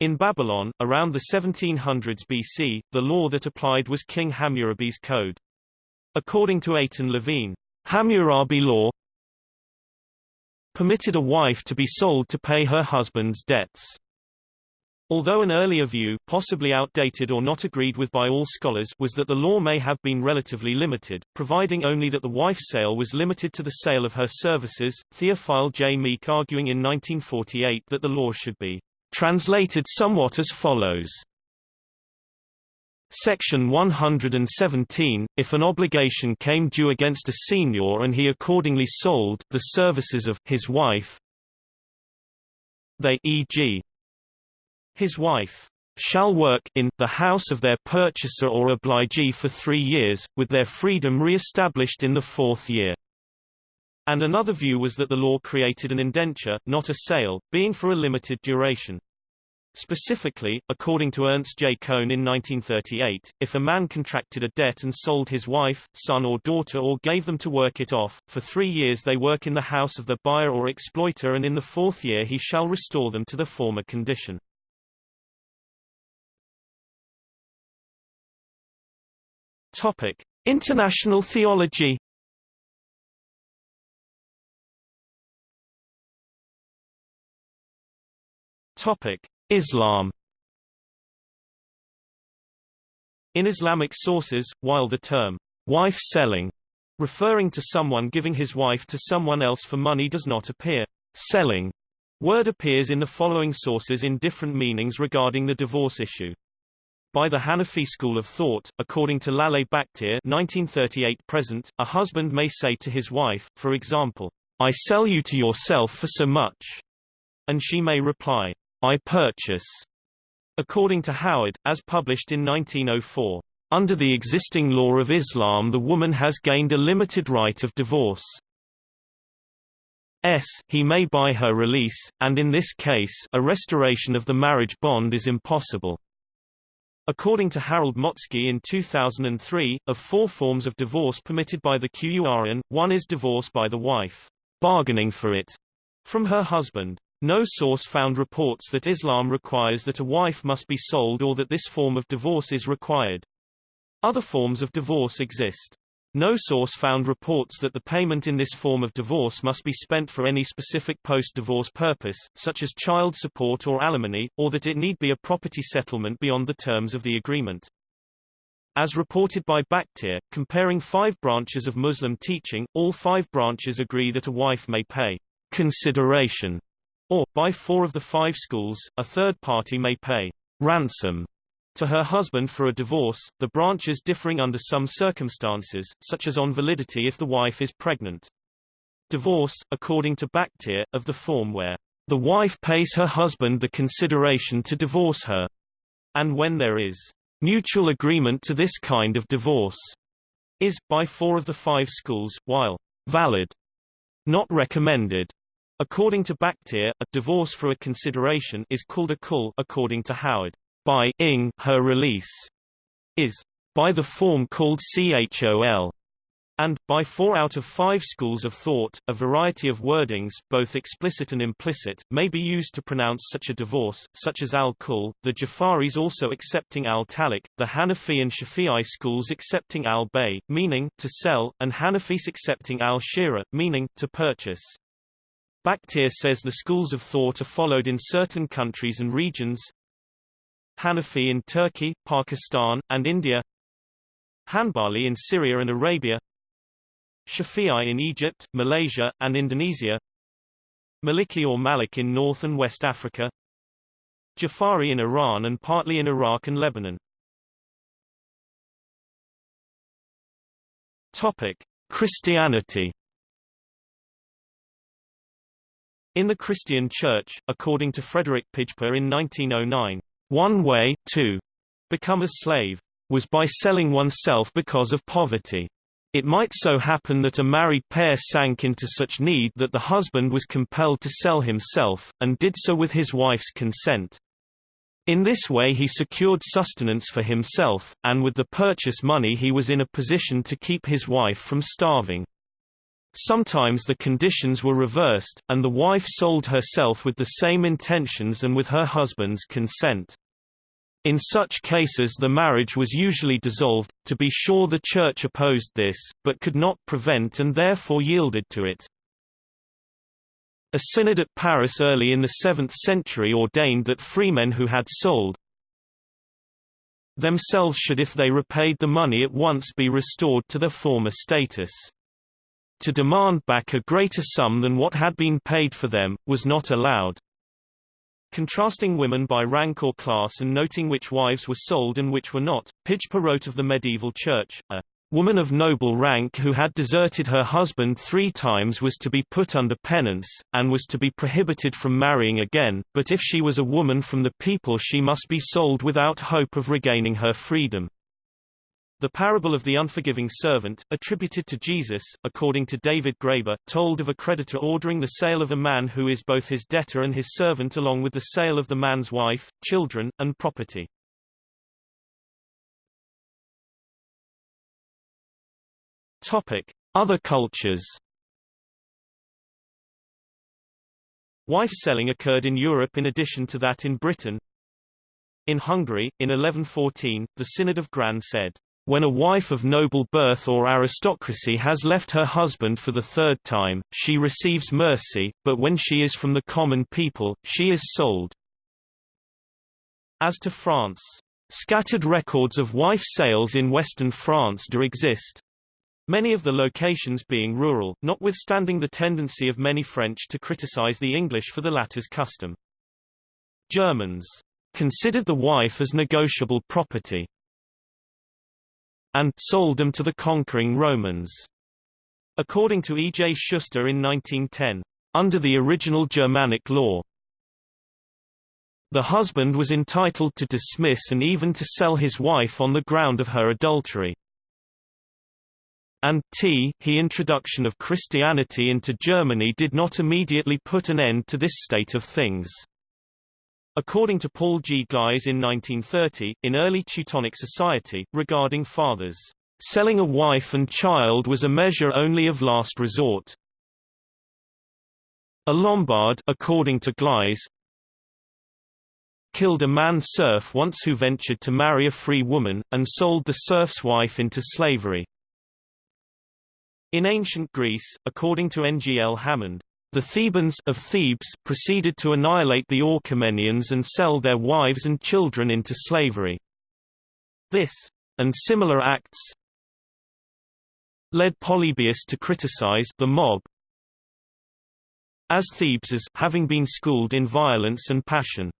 In Babylon, around the 1700s BC, the law that applied was King Hammurabi's Code. According to Eitan Levine, Hammurabi law permitted a wife to be sold to pay her husband's debts. Although an earlier view possibly outdated or not agreed with by all scholars was that the law may have been relatively limited, providing only that the wife sale was limited to the sale of her services, Theophile J. Meek arguing in 1948 that the law should be translated somewhat as follows. Section 117, if an obligation came due against a senior and he accordingly sold the services of his wife, they e.g. his wife shall work in the house of their purchaser or obligee for three years, with their freedom re-established in the fourth year. And another view was that the law created an indenture, not a sale, being for a limited duration. Specifically, according to Ernst J. Cohn in 1938, if a man contracted a debt and sold his wife, son or daughter or gave them to work it off, for three years they work in the house of the buyer or exploiter and in the fourth year he shall restore them to the former condition. Topic. International theology Topic. Islam In Islamic sources, while the term wife selling referring to someone giving his wife to someone else for money does not appear, selling word appears in the following sources in different meanings regarding the divorce issue. By the Hanafi school of thought, according to Laleh Bakhtiar 1938 present, a husband may say to his wife, for example, I sell you to yourself for so much, and she may reply, I purchase. According to Howard, as published in 1904, under the existing law of Islam the woman has gained a limited right of divorce. S. He may buy her release, and in this case a restoration of the marriage bond is impossible. According to Harald Motzki in 2003, of four forms of divorce permitted by the Qur'an, one is divorce by the wife, bargaining for it, from her husband. No source found reports that Islam requires that a wife must be sold or that this form of divorce is required. Other forms of divorce exist. No source found reports that the payment in this form of divorce must be spent for any specific post-divorce purpose, such as child support or alimony, or that it need be a property settlement beyond the terms of the agreement. As reported by Bakhtiar, comparing five branches of Muslim teaching, all five branches agree that a wife may pay consideration, or, by four of the five schools, a third party may pay ransom to her husband for a divorce, the branches differing under some circumstances, such as on validity if the wife is pregnant. Divorce, according to Bakhtiar, of the form where the wife pays her husband the consideration to divorce her, and when there is mutual agreement to this kind of divorce, is, by four of the five schools, while valid, not recommended. According to Bakhtiar, a divorce for a consideration is called a khul according to Howard by ing her release is by the form called CHOL and, by four out of five schools of thought, a variety of wordings, both explicit and implicit, may be used to pronounce such a divorce, such as al-Kul, the Jafaris also accepting al-Talik, the Hanafi and Shafi'i schools accepting al-Bay, meaning, to sell, and Hanafis accepting al-Shira, meaning, to purchase. Bakhtiar says the schools of thought are followed in certain countries and regions, Hanafi in Turkey, Pakistan, and India. Hanbali in Syria and Arabia. Shafi'i in Egypt, Malaysia, and Indonesia. Maliki or Malik in North and West Africa. Jafari in Iran and partly in Iraq and Lebanon. Topic. Christianity In the Christian Church, according to Frederick Pijper in 1909, one way, to become a slave, was by selling oneself because of poverty. It might so happen that a married pair sank into such need that the husband was compelled to sell himself, and did so with his wife's consent. In this way he secured sustenance for himself, and with the purchase money he was in a position to keep his wife from starving. Sometimes the conditions were reversed, and the wife sold herself with the same intentions and with her husband's consent. In such cases the marriage was usually dissolved, to be sure the Church opposed this, but could not prevent and therefore yielded to it. A synod at Paris early in the 7th century ordained that freemen who had sold themselves should if they repaid the money at once be restored to their former status. To demand back a greater sum than what had been paid for them, was not allowed. Contrasting women by rank or class and noting which wives were sold and which were not, Pijper wrote of the medieval church, a woman of noble rank who had deserted her husband three times was to be put under penance, and was to be prohibited from marrying again, but if she was a woman from the people she must be sold without hope of regaining her freedom. The parable of the unforgiving servant, attributed to Jesus, according to David Graeber, told of a creditor ordering the sale of a man who is both his debtor and his servant along with the sale of the man's wife, children, and property. Topic. Other cultures Wife selling occurred in Europe in addition to that in Britain. In Hungary, in 1114, the Synod of Gran said, when a wife of noble birth or aristocracy has left her husband for the third time, she receives mercy, but when she is from the common people, she is sold. As to France, scattered records of wife sales in western France do exist. Many of the locations being rural, notwithstanding the tendency of many French to criticize the English for the latter's custom. Germans considered the wife as negotiable property, and sold them to the conquering Romans. According to E. J. Schuster in 1910, under the original Germanic law, the husband was entitled to dismiss and even to sell his wife on the ground of her adultery. And t he introduction of Christianity into Germany did not immediately put an end to this state of things. According to Paul G. Gleis in 1930, in early Teutonic society, regarding fathers, selling a wife and child was a measure only of last resort. A Lombard according to Gleis, killed a man serf once who ventured to marry a free woman, and sold the serf's wife into slavery. In ancient Greece, according to N. G. L. Hammond, the Thebans of Thebes proceeded to annihilate the Orchomenians and sell their wives and children into slavery. This, and similar acts, led Polybius to criticize the mob as Thebes as having been schooled in violence and passion.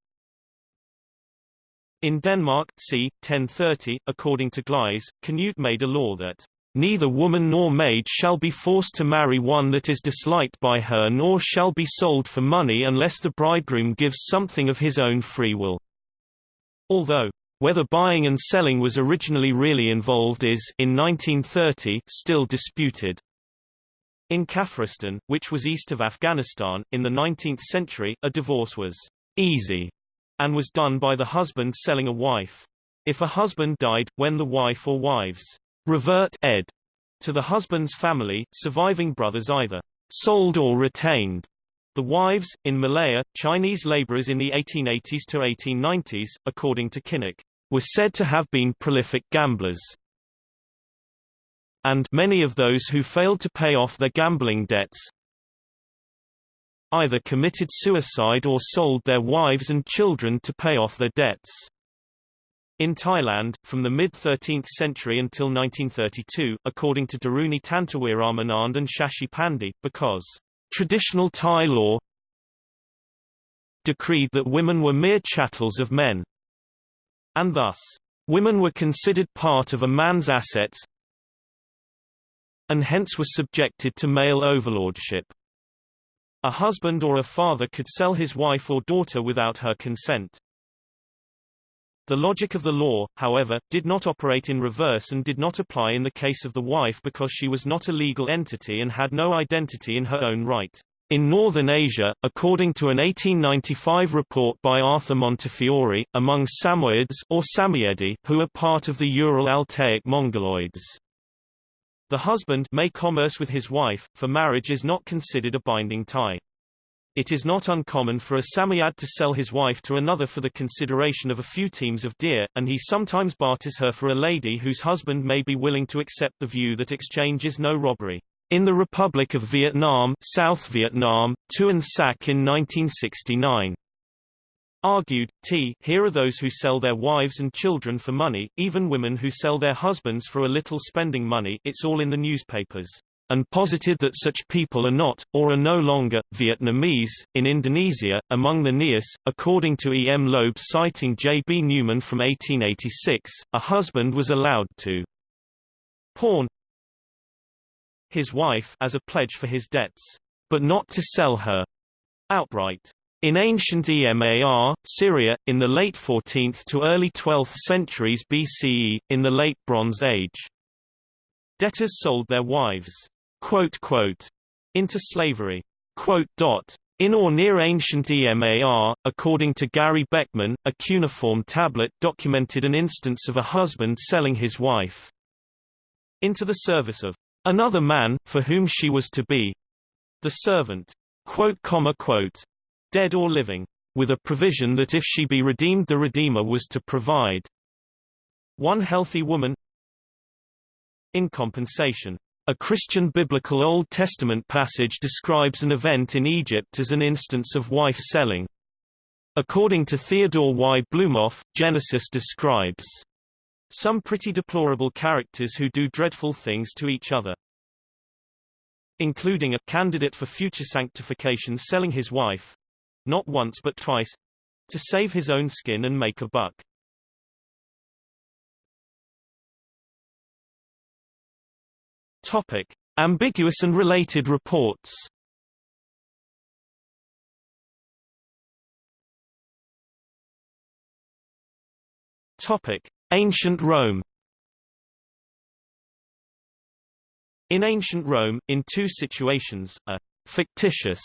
In Denmark, c. 1030, according to Gleis, Canute made a law that Neither woman nor maid shall be forced to marry one that is disliked by her nor shall be sold for money unless the bridegroom gives something of his own free will. Although, whether buying and selling was originally really involved is, in 1930, still disputed. In Kafiristan, which was east of Afghanistan, in the 19th century, a divorce was easy and was done by the husband selling a wife. If a husband died, when the wife or wives revert ed to the husband's family, surviving brothers either sold or retained. The wives, in Malaya, Chinese laborers in the 1880s to 1890s, according to Kynoch, were said to have been prolific gamblers. And many of those who failed to pay off their gambling debts either committed suicide or sold their wives and children to pay off their debts. In Thailand, from the mid-13th century until 1932, according to Daruni Tantawiramanand and Shashi Pandey, because traditional Thai law decreed that women were mere chattels of men, and thus, women were considered part of a man's assets and hence were subjected to male overlordship. A husband or a father could sell his wife or daughter without her consent. The logic of the law, however, did not operate in reverse and did not apply in the case of the wife because she was not a legal entity and had no identity in her own right. In northern Asia, according to an 1895 report by Arthur Montefiore, among Samoyeds or Samoyedi, who are part of the Ural-Altaic Mongoloids. The husband may commerce with his wife, for marriage is not considered a binding tie. It is not uncommon for a Samoyed to sell his wife to another for the consideration of a few teams of deer, and he sometimes barters her for a lady whose husband may be willing to accept the view that exchange is no robbery. In the Republic of Vietnam, South Vietnam, Tuan Sac in 1969 argued, T here are those who sell their wives and children for money, even women who sell their husbands for a little spending money it's all in the newspapers and posited that such people are not, or are no longer, Vietnamese. In Indonesia, among the Nias, according to E. M. Loeb citing J. B. Newman from 1886, a husband was allowed to pawn his wife as a pledge for his debts, but not to sell her outright. In ancient Emar, Syria, in the late 14th to early 12th centuries BCE, in the Late Bronze Age, debtors sold their wives quote, quote, into slavery. Quote, dot, in or near ancient Emar, according to Gary Beckman, a cuneiform tablet documented an instance of a husband selling his wife into the service of another man, for whom she was to be the servant, quote, comma, quote, dead or living, with a provision that if she be redeemed the Redeemer was to provide one healthy woman in compensation a Christian biblical Old Testament passage describes an event in Egypt as an instance of wife selling. According to Theodore Y. Blumoff, Genesis describes some pretty deplorable characters who do dreadful things to each other including a candidate for future sanctification selling his wife not once but twice to save his own skin and make a buck. Topic: Ambiguous and related reports. Topic: Ancient Rome. In ancient Rome, in two situations, a fictitious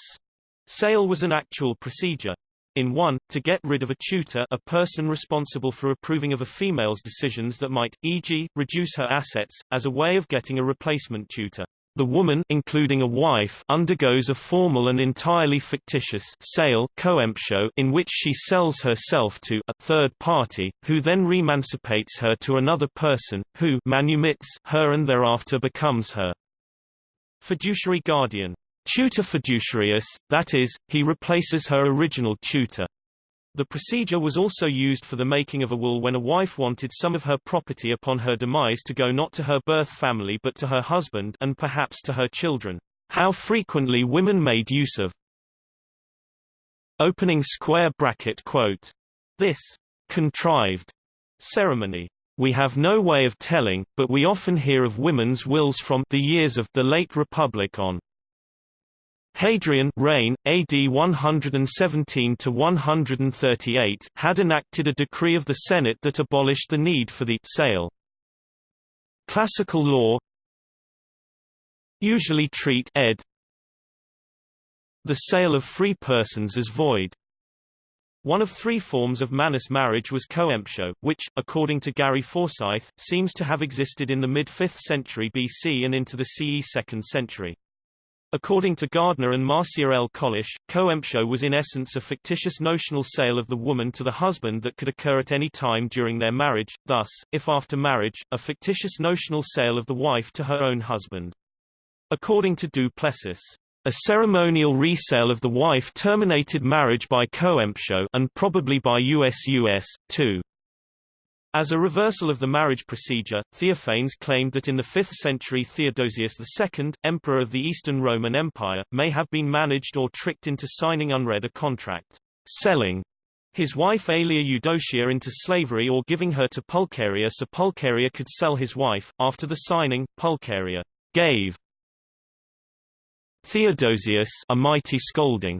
sale was an actual procedure, in one, to get rid of a tutor a person responsible for approving of a female's decisions that might, e.g., reduce her assets, as a way of getting a replacement tutor. The woman including a wife undergoes a formal and entirely fictitious sale coemptio in which she sells herself to a third party, who then remancipates her to another person, who manumits her and thereafter becomes her Fiduciary guardian. Tutor fiduciarius, that is, he replaces her original tutor. The procedure was also used for the making of a will when a wife wanted some of her property upon her demise to go not to her birth family but to her husband and perhaps to her children. How frequently women made use of opening square bracket quote this contrived ceremony. We have no way of telling, but we often hear of women's wills from the years of the late Republic on. Hadrian reign, AD 117–138 had enacted a decree of the Senate that abolished the need for the sale. Classical law usually treat ed. the sale of free persons as void. One of three forms of manus marriage was coemptio, which, according to Gary Forsyth, seems to have existed in the mid-5th century BC and into the CE 2nd century. According to Gardner and Marcia L. Colish, coemptio was in essence a fictitious notional sale of the woman to the husband that could occur at any time during their marriage, thus, if after marriage, a fictitious notional sale of the wife to her own husband. According to Du Plessis, a ceremonial resale of the wife terminated marriage by coemptio and probably by USUS, too. As a reversal of the marriage procedure, Theophanes claimed that in the 5th century Theodosius II, emperor of the Eastern Roman Empire, may have been managed or tricked into signing unread a contract, selling his wife Aelia Eudocia into slavery or giving her to Pulcheria so Pulcheria could sell his wife. After the signing, Pulcheria gave Theodosius a mighty scolding,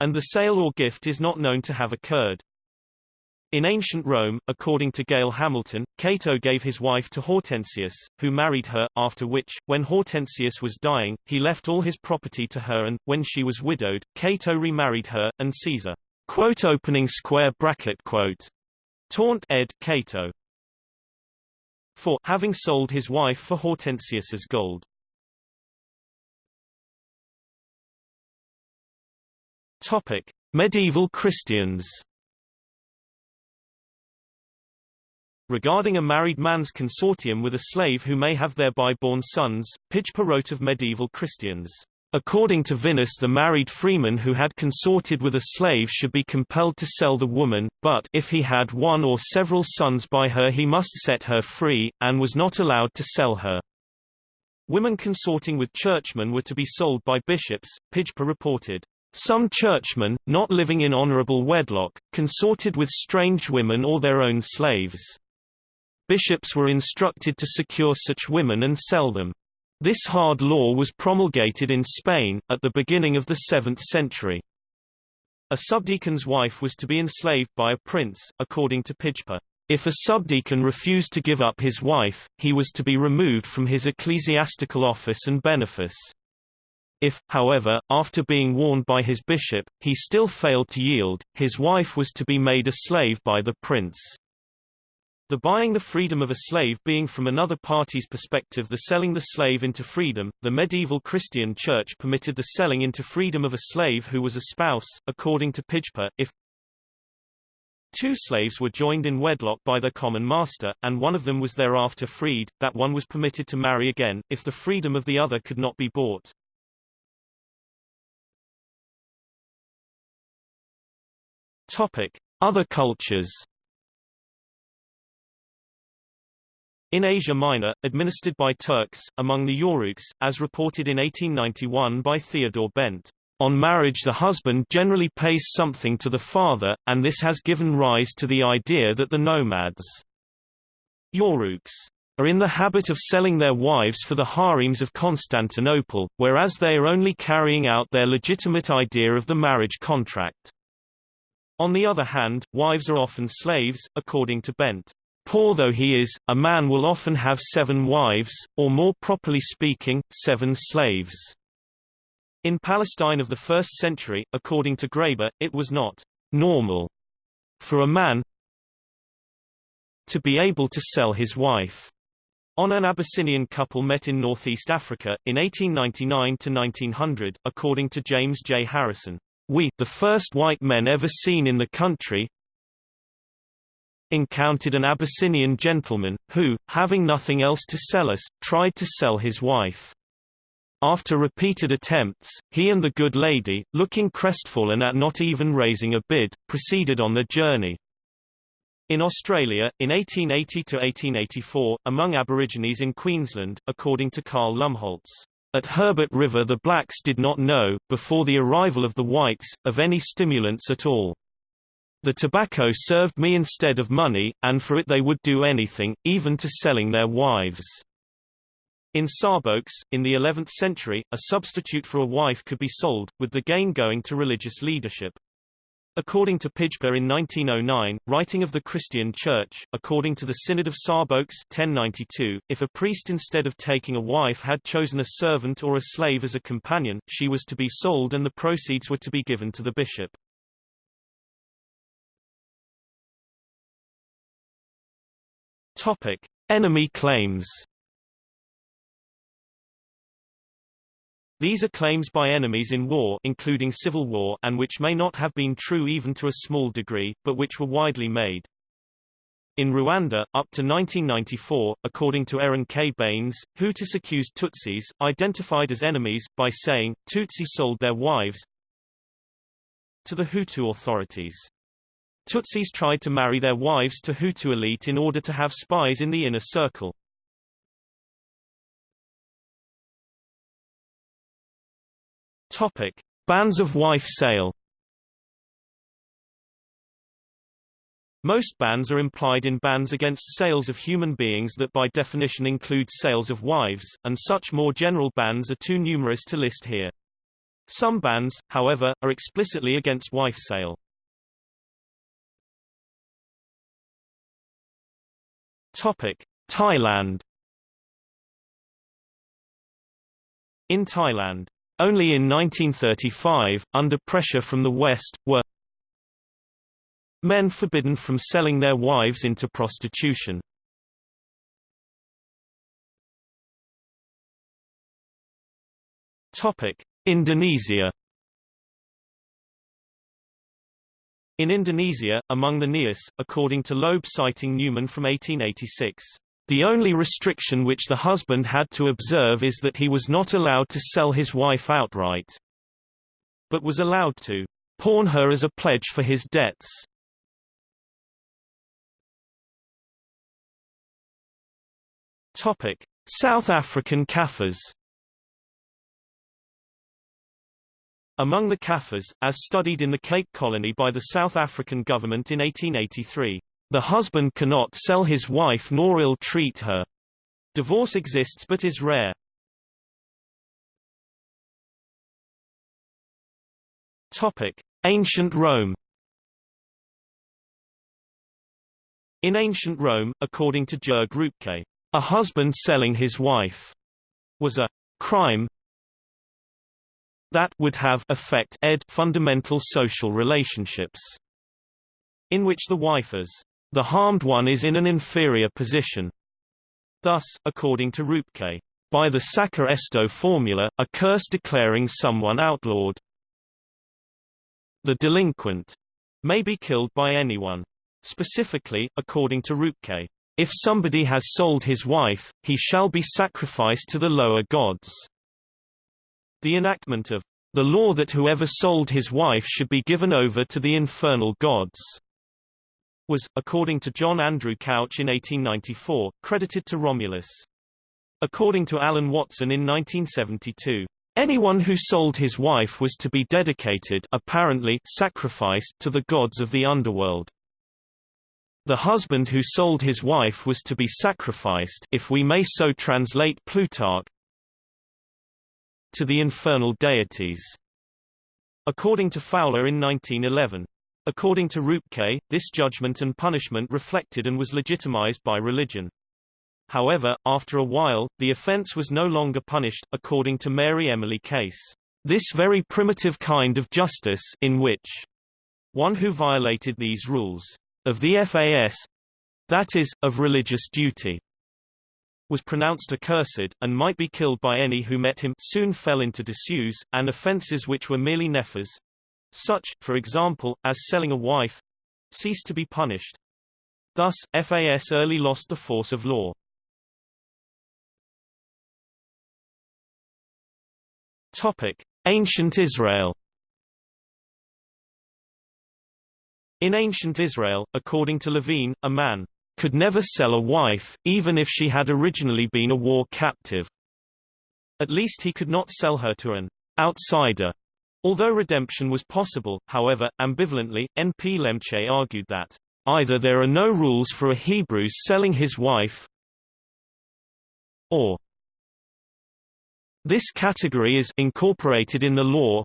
and the sale or gift is not known to have occurred. In ancient Rome, according to Gail Hamilton, Cato gave his wife to Hortensius, who married her, after which, when Hortensius was dying, he left all his property to her and, when she was widowed, Cato remarried her, and Caesar quote opening square bracket quote taunt ed Cato for having sold his wife for Hortensius's gold. Topic: Medieval Christians. Regarding a married man's consortium with a slave who may have thereby born sons, Pijper wrote of medieval Christians. According to Vinus the married freeman who had consorted with a slave should be compelled to sell the woman, but if he had one or several sons by her he must set her free, and was not allowed to sell her. Women consorting with churchmen were to be sold by bishops, Pijper reported. Some churchmen, not living in honorable wedlock, consorted with strange women or their own slaves. Bishops were instructed to secure such women and sell them. This hard law was promulgated in Spain, at the beginning of the 7th century. A subdeacon's wife was to be enslaved by a prince, according to Pijper. If a subdeacon refused to give up his wife, he was to be removed from his ecclesiastical office and benefice. If, however, after being warned by his bishop, he still failed to yield, his wife was to be made a slave by the prince. The buying the freedom of a slave being from another party's perspective the selling the slave into freedom, the medieval Christian church permitted the selling into freedom of a slave who was a spouse, according to Pijper, if Two slaves were joined in wedlock by their common master, and one of them was thereafter freed, that one was permitted to marry again, if the freedom of the other could not be bought. Topic: Other cultures. In Asia Minor, administered by Turks, among the Yoruks, as reported in 1891 by Theodore Bent, on marriage the husband generally pays something to the father, and this has given rise to the idea that the nomads Yoruks are in the habit of selling their wives for the harems of Constantinople, whereas they are only carrying out their legitimate idea of the marriage contract. On the other hand, wives are often slaves, according to Bent. Poor though he is, a man will often have seven wives, or more properly speaking, seven slaves. In Palestine of the 1st century, according to Graeber, it was not normal for a man to be able to sell his wife. On an Abyssinian couple met in northeast Africa, in 1899 to 1900, according to James J. Harrison. We, the first white men ever seen in the country, encountered an Abyssinian gentleman, who, having nothing else to sell us, tried to sell his wife. After repeated attempts, he and the good lady, looking crestfallen at not even raising a bid, proceeded on their journey. In Australia, in 1880–1884, among Aborigines in Queensland, according to Carl Lumholtz, at Herbert River the blacks did not know, before the arrival of the whites, of any stimulants at all. The tobacco served me instead of money, and for it they would do anything, even to selling their wives. In Szabolcs, in the 11th century, a substitute for a wife could be sold, with the gain going to religious leadership. According to Pijper in 1909, writing of the Christian Church, according to the Synod of Szabolcs 1092, if a priest instead of taking a wife had chosen a servant or a slave as a companion, she was to be sold and the proceeds were to be given to the bishop. Topic: Enemy claims. These are claims by enemies in war including civil war and which may not have been true even to a small degree, but which were widely made. In Rwanda, up to 1994, according to Erin K. Baines, Hutus accused Tutsis, identified as enemies, by saying, Tutsi sold their wives to the Hutu authorities. Tutsis tried to marry their wives to Hutu elite in order to have spies in the inner circle. Topic: Bans of wife sale. Most bans are implied in bans against sales of human beings that by definition include sales of wives, and such more general bans are too numerous to list here. Some bans, however, are explicitly against wife sale. Topic: Thailand. In Thailand, only in 1935, under pressure from the West, were men forbidden from selling their wives into prostitution. Topic: Indonesia. In Indonesia, among the Nias, according to Loeb citing Newman from 1886, the only restriction which the husband had to observe is that he was not allowed to sell his wife outright, but was allowed to pawn her as a pledge for his debts. Topic: South African Kaffirs Among the Kaffirs, as studied in the Cape Colony by the South African government in 1883, the husband cannot sell his wife nor ill-treat her. Divorce exists but is rare. Topic: Ancient Rome. In ancient Rome, according to Jörg Rüpke, a husband selling his wife was a crime that would have affect ed fundamental social relationships, in which the wife as the harmed one is in an inferior position. Thus, according to Rüpke, by the sacer esto formula, a curse declaring someone outlawed, the delinquent may be killed by anyone. Specifically, according to Rüpke, if somebody has sold his wife, he shall be sacrificed to the lower gods. The enactment of the law that whoever sold his wife should be given over to the infernal gods was, according to John Andrew Couch in 1894, credited to Romulus. According to Alan Watson in 1972, anyone who sold his wife was to be dedicated apparently sacrificed to the gods of the underworld. The husband who sold his wife was to be sacrificed if we may so translate Plutarch, to the infernal deities. According to Fowler in 1911. According to Rüpke, this judgment and punishment reflected and was legitimized by religion. However, after a while, the offense was no longer punished, according to Mary Emily Case. This very primitive kind of justice in which one who violated these rules of the FAS, that is, of religious duty, was pronounced accursed, and might be killed by any who met him soon fell into disuse, and offences which were merely nefas such, for example, as selling a wife ceased to be punished. Thus, FAS early lost the force of law. Topic: Ancient Israel. In ancient Israel, according to Levine, a man could never sell a wife, even if she had originally been a war captive. At least he could not sell her to an outsider. Although redemption was possible, however, ambivalently, N. P. Lemche argued that either there are no rules for a Hebrew selling his wife, or this category is incorporated in the law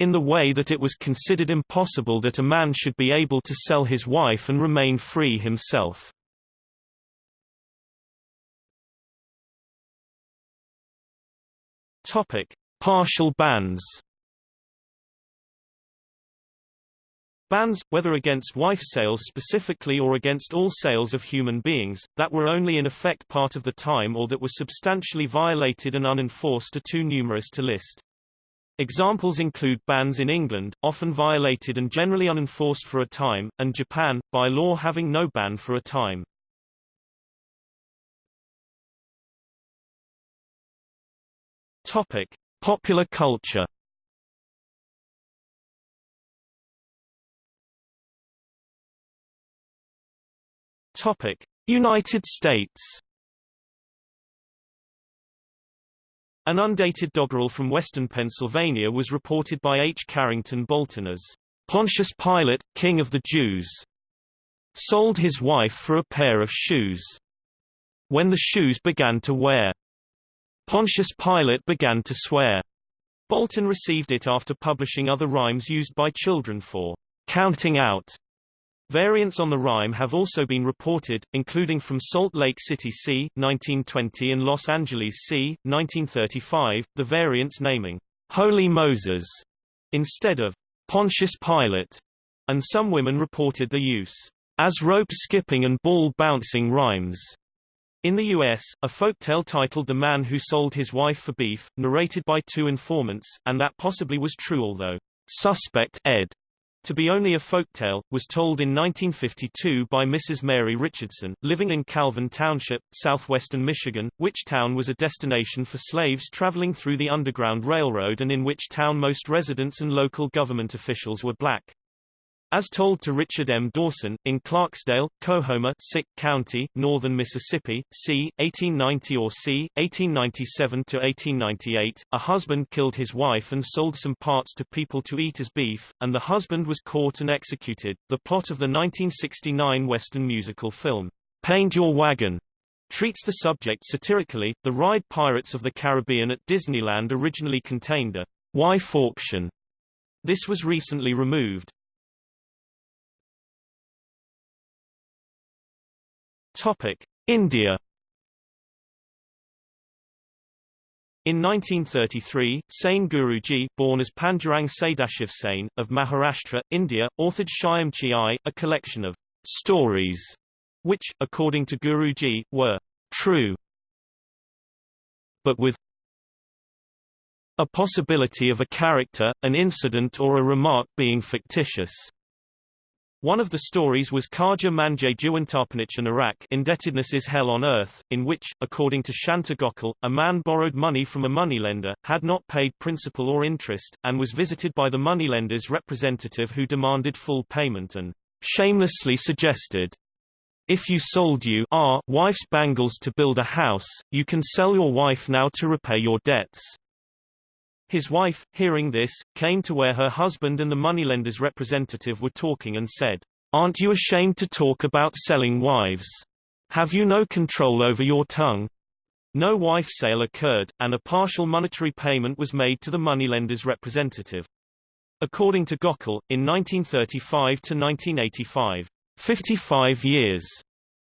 in the way that it was considered impossible that a man should be able to sell his wife and remain free himself. Topic: Partial bans. Bans, whether against wife sales specifically or against all sales of human beings, that were only in effect part of the time or that were substantially violated and unenforced are too numerous to list. Examples include bans in England, often violated and generally unenforced for a time, and Japan, by law having no ban for a time. Topic: Popular culture. Topic: United States. An undated doggerel from western Pennsylvania was reported by H. Carrington Bolton as Pontius Pilate, king of the Jews, sold his wife for a pair of shoes. When the shoes began to wear, Pontius Pilate began to swear. Bolton received it after publishing other rhymes used by children for counting out. Variants on the rhyme have also been reported, including from Salt Lake City c. 1920 and Los Angeles c. 1935, the variants naming Holy Moses instead of Pontius Pilate, and some women reported the use as rope skipping and ball bouncing rhymes. In the U.S., a folktale titled The Man Who Sold His Wife for Beef, narrated by two informants, and that possibly was true although suspect ed. To be only a folktale, was told in 1952 by Mrs. Mary Richardson, living in Calvin Township, southwestern Michigan, which town was a destination for slaves traveling through the Underground Railroad and in which town most residents and local government officials were black. As told to Richard M. Dorson, in Clarksdale, Coahoma Sick County, northern Mississippi, c. 1890 or c. 1897–1898, a husband killed his wife and sold some parts to people to eat as beef, and the husband was caught and executed. The plot of the 1969 Western musical film, Paint Your Wagon, treats the subject satirically. The ride Pirates of the Caribbean at Disneyland originally contained a wife auction. This was recently removed. Topic: India. In 1933, Sane Guruji, born as Pandurang Sadashiv Sane, of Maharashtra, India, authored Shyamchi a collection of stories, which, according to Guruji, were true, but with a possibility of a character, an incident or a remark being fictitious. One of the stories was Karja Manje Juwantarpanich and Iraq Indebtedness is Hell on Earth, in which, according to Shanta Gokhale, a man borrowed money from a moneylender, had not paid principal or interest, and was visited by the moneylender's representative who demanded full payment and shamelessly suggested, if you sold you wife's bangles to build a house, you can sell your wife now to repay your debts. His wife, hearing this, came to where her husband and the moneylender's representative were talking and said, Aren't you ashamed to talk about selling wives? Have you no control over your tongue? No wife sale occurred, and a partial monetary payment was made to the moneylender's representative. According to Gokhale, in 1935 to 1985, 55 years,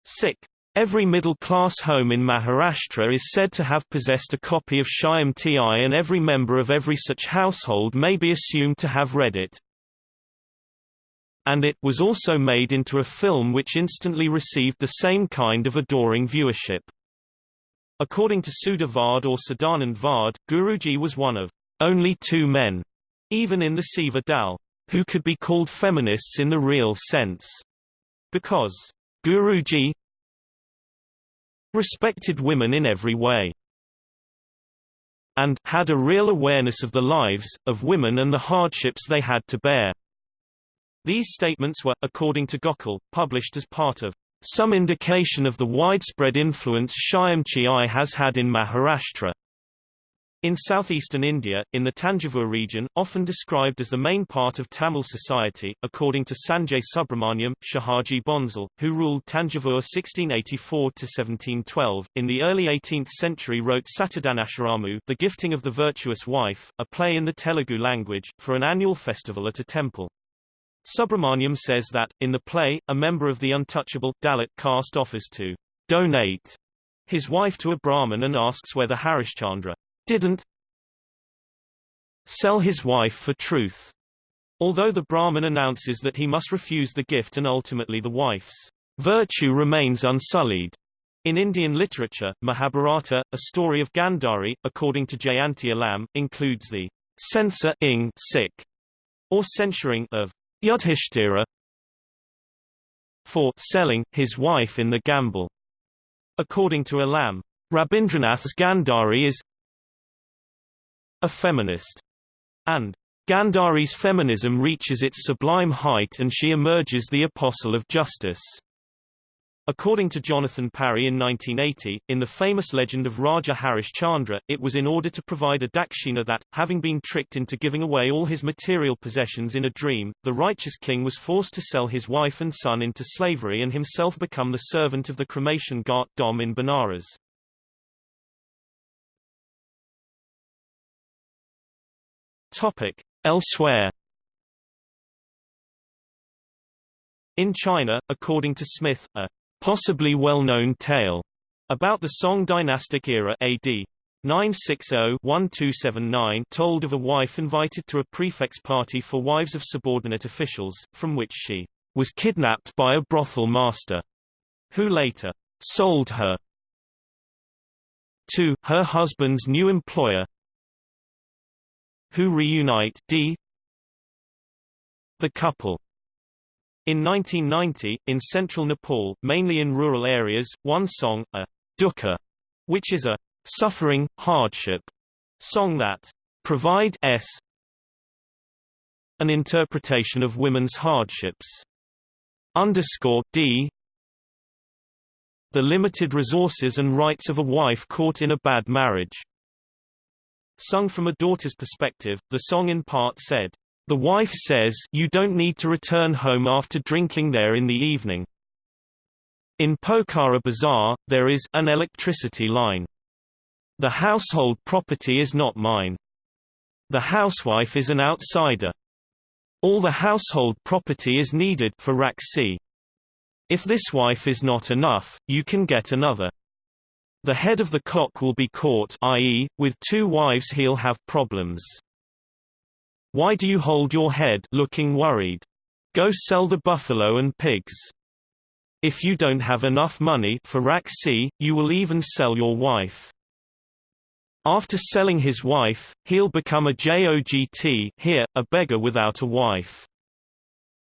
sick Every middle-class home in Maharashtra is said to have possessed a copy of Shyamchi and every member of every such household may be assumed to have read it. And it was also made into a film which instantly received the same kind of adoring viewership. According to Sudha Varde or Sadanand Varde, Guruji was one of only two men, even in the Seva Dal, who could be called feminists in the real sense. Because Guruji, respected women in every way. and had a real awareness of the lives, of women and the hardships they had to bear. These statements were, according to Gokhale, published as part of some indication of the widespread influence Shyamchi Aai has had in Maharashtra. In southeastern India, in the Tanjavur region, often described as the main part of Tamil society, according to Sanjay Subrahmanyam, Shahaji Bhonsle, who ruled Tanjavur 1684-1712, in the early 18th century wrote Satadhanasharamu The Gifting of the Virtuous Wife, a play in the Telugu language, for an annual festival at a temple. Subrahmanyam says that, in the play, a member of the untouchable, Dalit caste offers to donate his wife to a Brahmin and asks whether Harishchandra didn't sell his wife for truth. Although the Brahmin announces that he must refuse the gift and ultimately the wife's virtue remains unsullied. In Indian literature, Mahabharata, a story of Gandhari, according to Jayanti Alam, includes the censor ing sick, or censuring of Yudhishthira for selling his wife in the gamble. According to Alam, Rabindranath's Gandhari is a feminist. And Gandhari's feminism reaches its sublime height and she emerges the apostle of justice. According to Jonathan Parry in 1980, in the famous legend of Raja Harish Chandra, it was in order to provide a dakshina that, having been tricked into giving away all his material possessions in a dream, the righteous king was forced to sell his wife and son into slavery and himself become the servant of the cremation ghat dom in Benares. Topic. Elsewhere In China, according to Smith, a possibly well-known tale about the Song dynastic era AD 960-1279 told of a wife invited to a prefect's party for wives of subordinate officials, from which she was kidnapped by a brothel master, who later sold her to her husband's new employer, who reunite d the couple. In 1990, in central Nepal, mainly in rural areas, one song, a dukkha, which is a suffering, hardship song that provide s an interpretation of women's hardships. Underscore d the limited resources and rights of a wife caught in a bad marriage. Sung from a daughter's perspective, the song in part said, The wife says you don't need to return home after drinking there in the evening. In Pokhara Bazaar, there is an electricity line. The household property is not mine. The housewife is an outsider. All the household property is needed for Raksi. If this wife is not enough, you can get another. The head of the cock will be caught i.e., with two wives he'll have problems. Why do you hold your head looking worried? Go sell the buffalo and pigs. If you don't have enough money for Raksi, you will even sell your wife. After selling his wife, he'll become a jogi here, a beggar without a wife.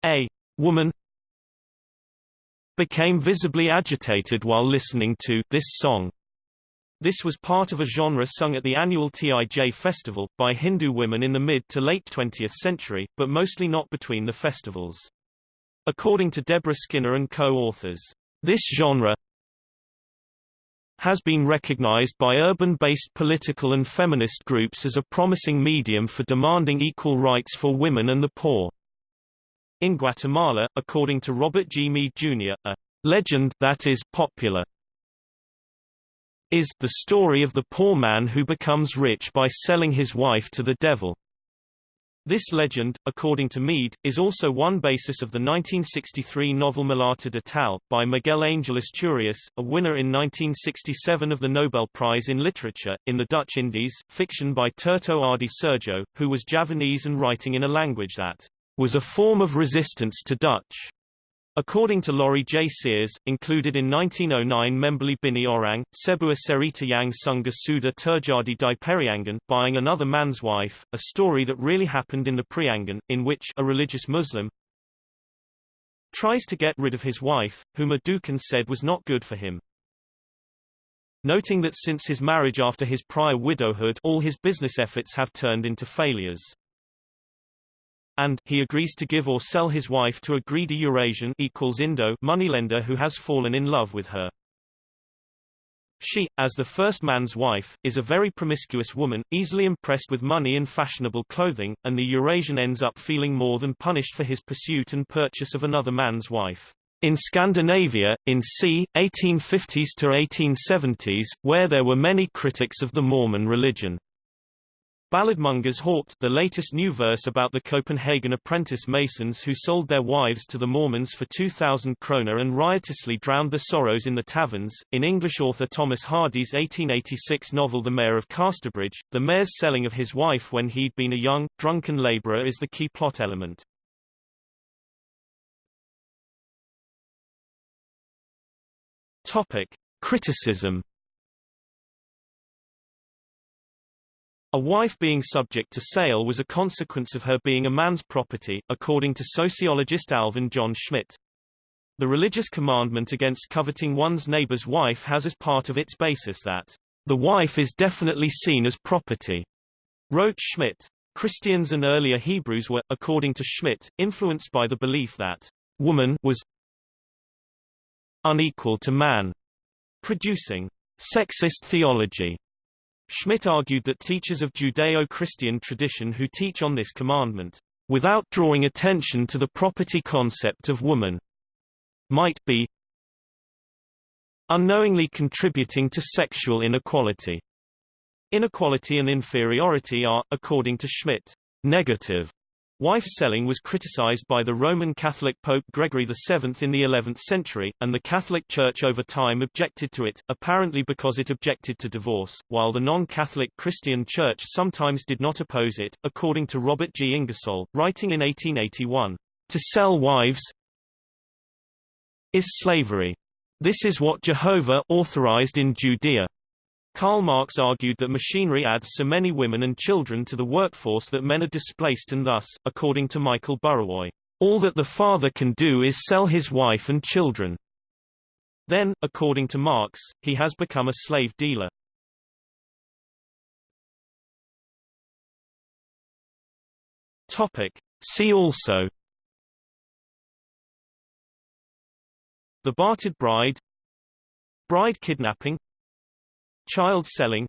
A woman became visibly agitated while listening to this song. This was part of a genre sung at the annual Tij festival, by Hindu women in the mid to late 20th century, but mostly not between the festivals. According to Deborah Skinner and co-authors, this genre has been recognized by urban-based political and feminist groups as a promising medium for demanding equal rights for women and the poor. In Guatemala, according to Robert G. Meade, Jr., a legend that is popular is the story of the poor man who becomes rich by selling his wife to the devil. This legend, according to Mead, is also one basis of the 1963 novel Mulata de Tal, by Miguel Angel Asturias, a winner in 1967 of the Nobel Prize in Literature, in the Dutch Indies, fiction by Tirto Adhi Soerjo, who was Javanese and writing in a language that was a form of resistance to Dutch. According to Laurie J. Sears, included in 1909 Membeli Bini Orang, Sebuah Cerita Yang Sunga Suda Terjadi di Periangan, buying another man's wife, a story that really happened in the Priangan, in which a religious Muslim tries to get rid of his wife, whom a dukun said was not good for him. noting that since his marriage after his prior widowhood all his business efforts have turned into failures. And he agrees to give or sell his wife to a greedy Eurasian equals Indo moneylender who has fallen in love with her. She, as the first man's wife, is a very promiscuous woman, easily impressed with money and fashionable clothing, and the Eurasian ends up feeling more than punished for his pursuit and purchase of another man's wife. In Scandinavia, in c. 1850s to 1870s, where there were many critics of the Mormon religion. Balladmongers hawked the latest new verse about the Copenhagen apprentice masons who sold their wives to the Mormons for 2,000 kroner and riotously drowned the sorrows in the taverns. In English author Thomas Hardy's 1886 novel The Mayor of Casterbridge, the mayor's selling of his wife when he'd been a young, drunken labourer is the key plot element. Topic. Criticism A wife being subject to sale was a consequence of her being a man's property, according to sociologist Alvin John Schmidt. The religious commandment against coveting one's neighbor's wife has as part of its basis that the wife is definitely seen as property, wrote Schmidt. Christians and earlier Hebrews were, according to Schmidt, influenced by the belief that woman was unequal to man, producing sexist theology. Schmidt argued that teachers of Judeo-Christian tradition who teach on this commandment, without drawing attention to the property concept of woman, might be unknowingly contributing to sexual inequality. Inequality and inferiority are, according to Schmidt, negative Wife selling was criticized by the Roman Catholic Pope Gregory VII in the 11th century, and the Catholic Church over time objected to it, apparently because it objected to divorce, while the non-Catholic Christian Church sometimes did not oppose it, according to Robert G. Ingersoll, writing in 1881. To sell wives is slavery. This is what Jehovah authorized in Judea. Karl Marx argued that machinery adds so many women and children to the workforce that men are displaced and thus, according to Michael Burawoy, all that the father can do is sell his wife and children. Then, according to Marx, he has become a slave dealer. Topic. See also The Bartered Bride Bride kidnapping Child selling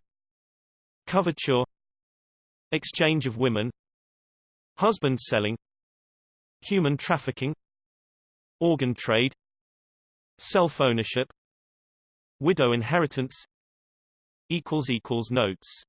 Coverture Exchange of women Husband selling Human trafficking Organ trade Self-ownership Widow inheritance Notes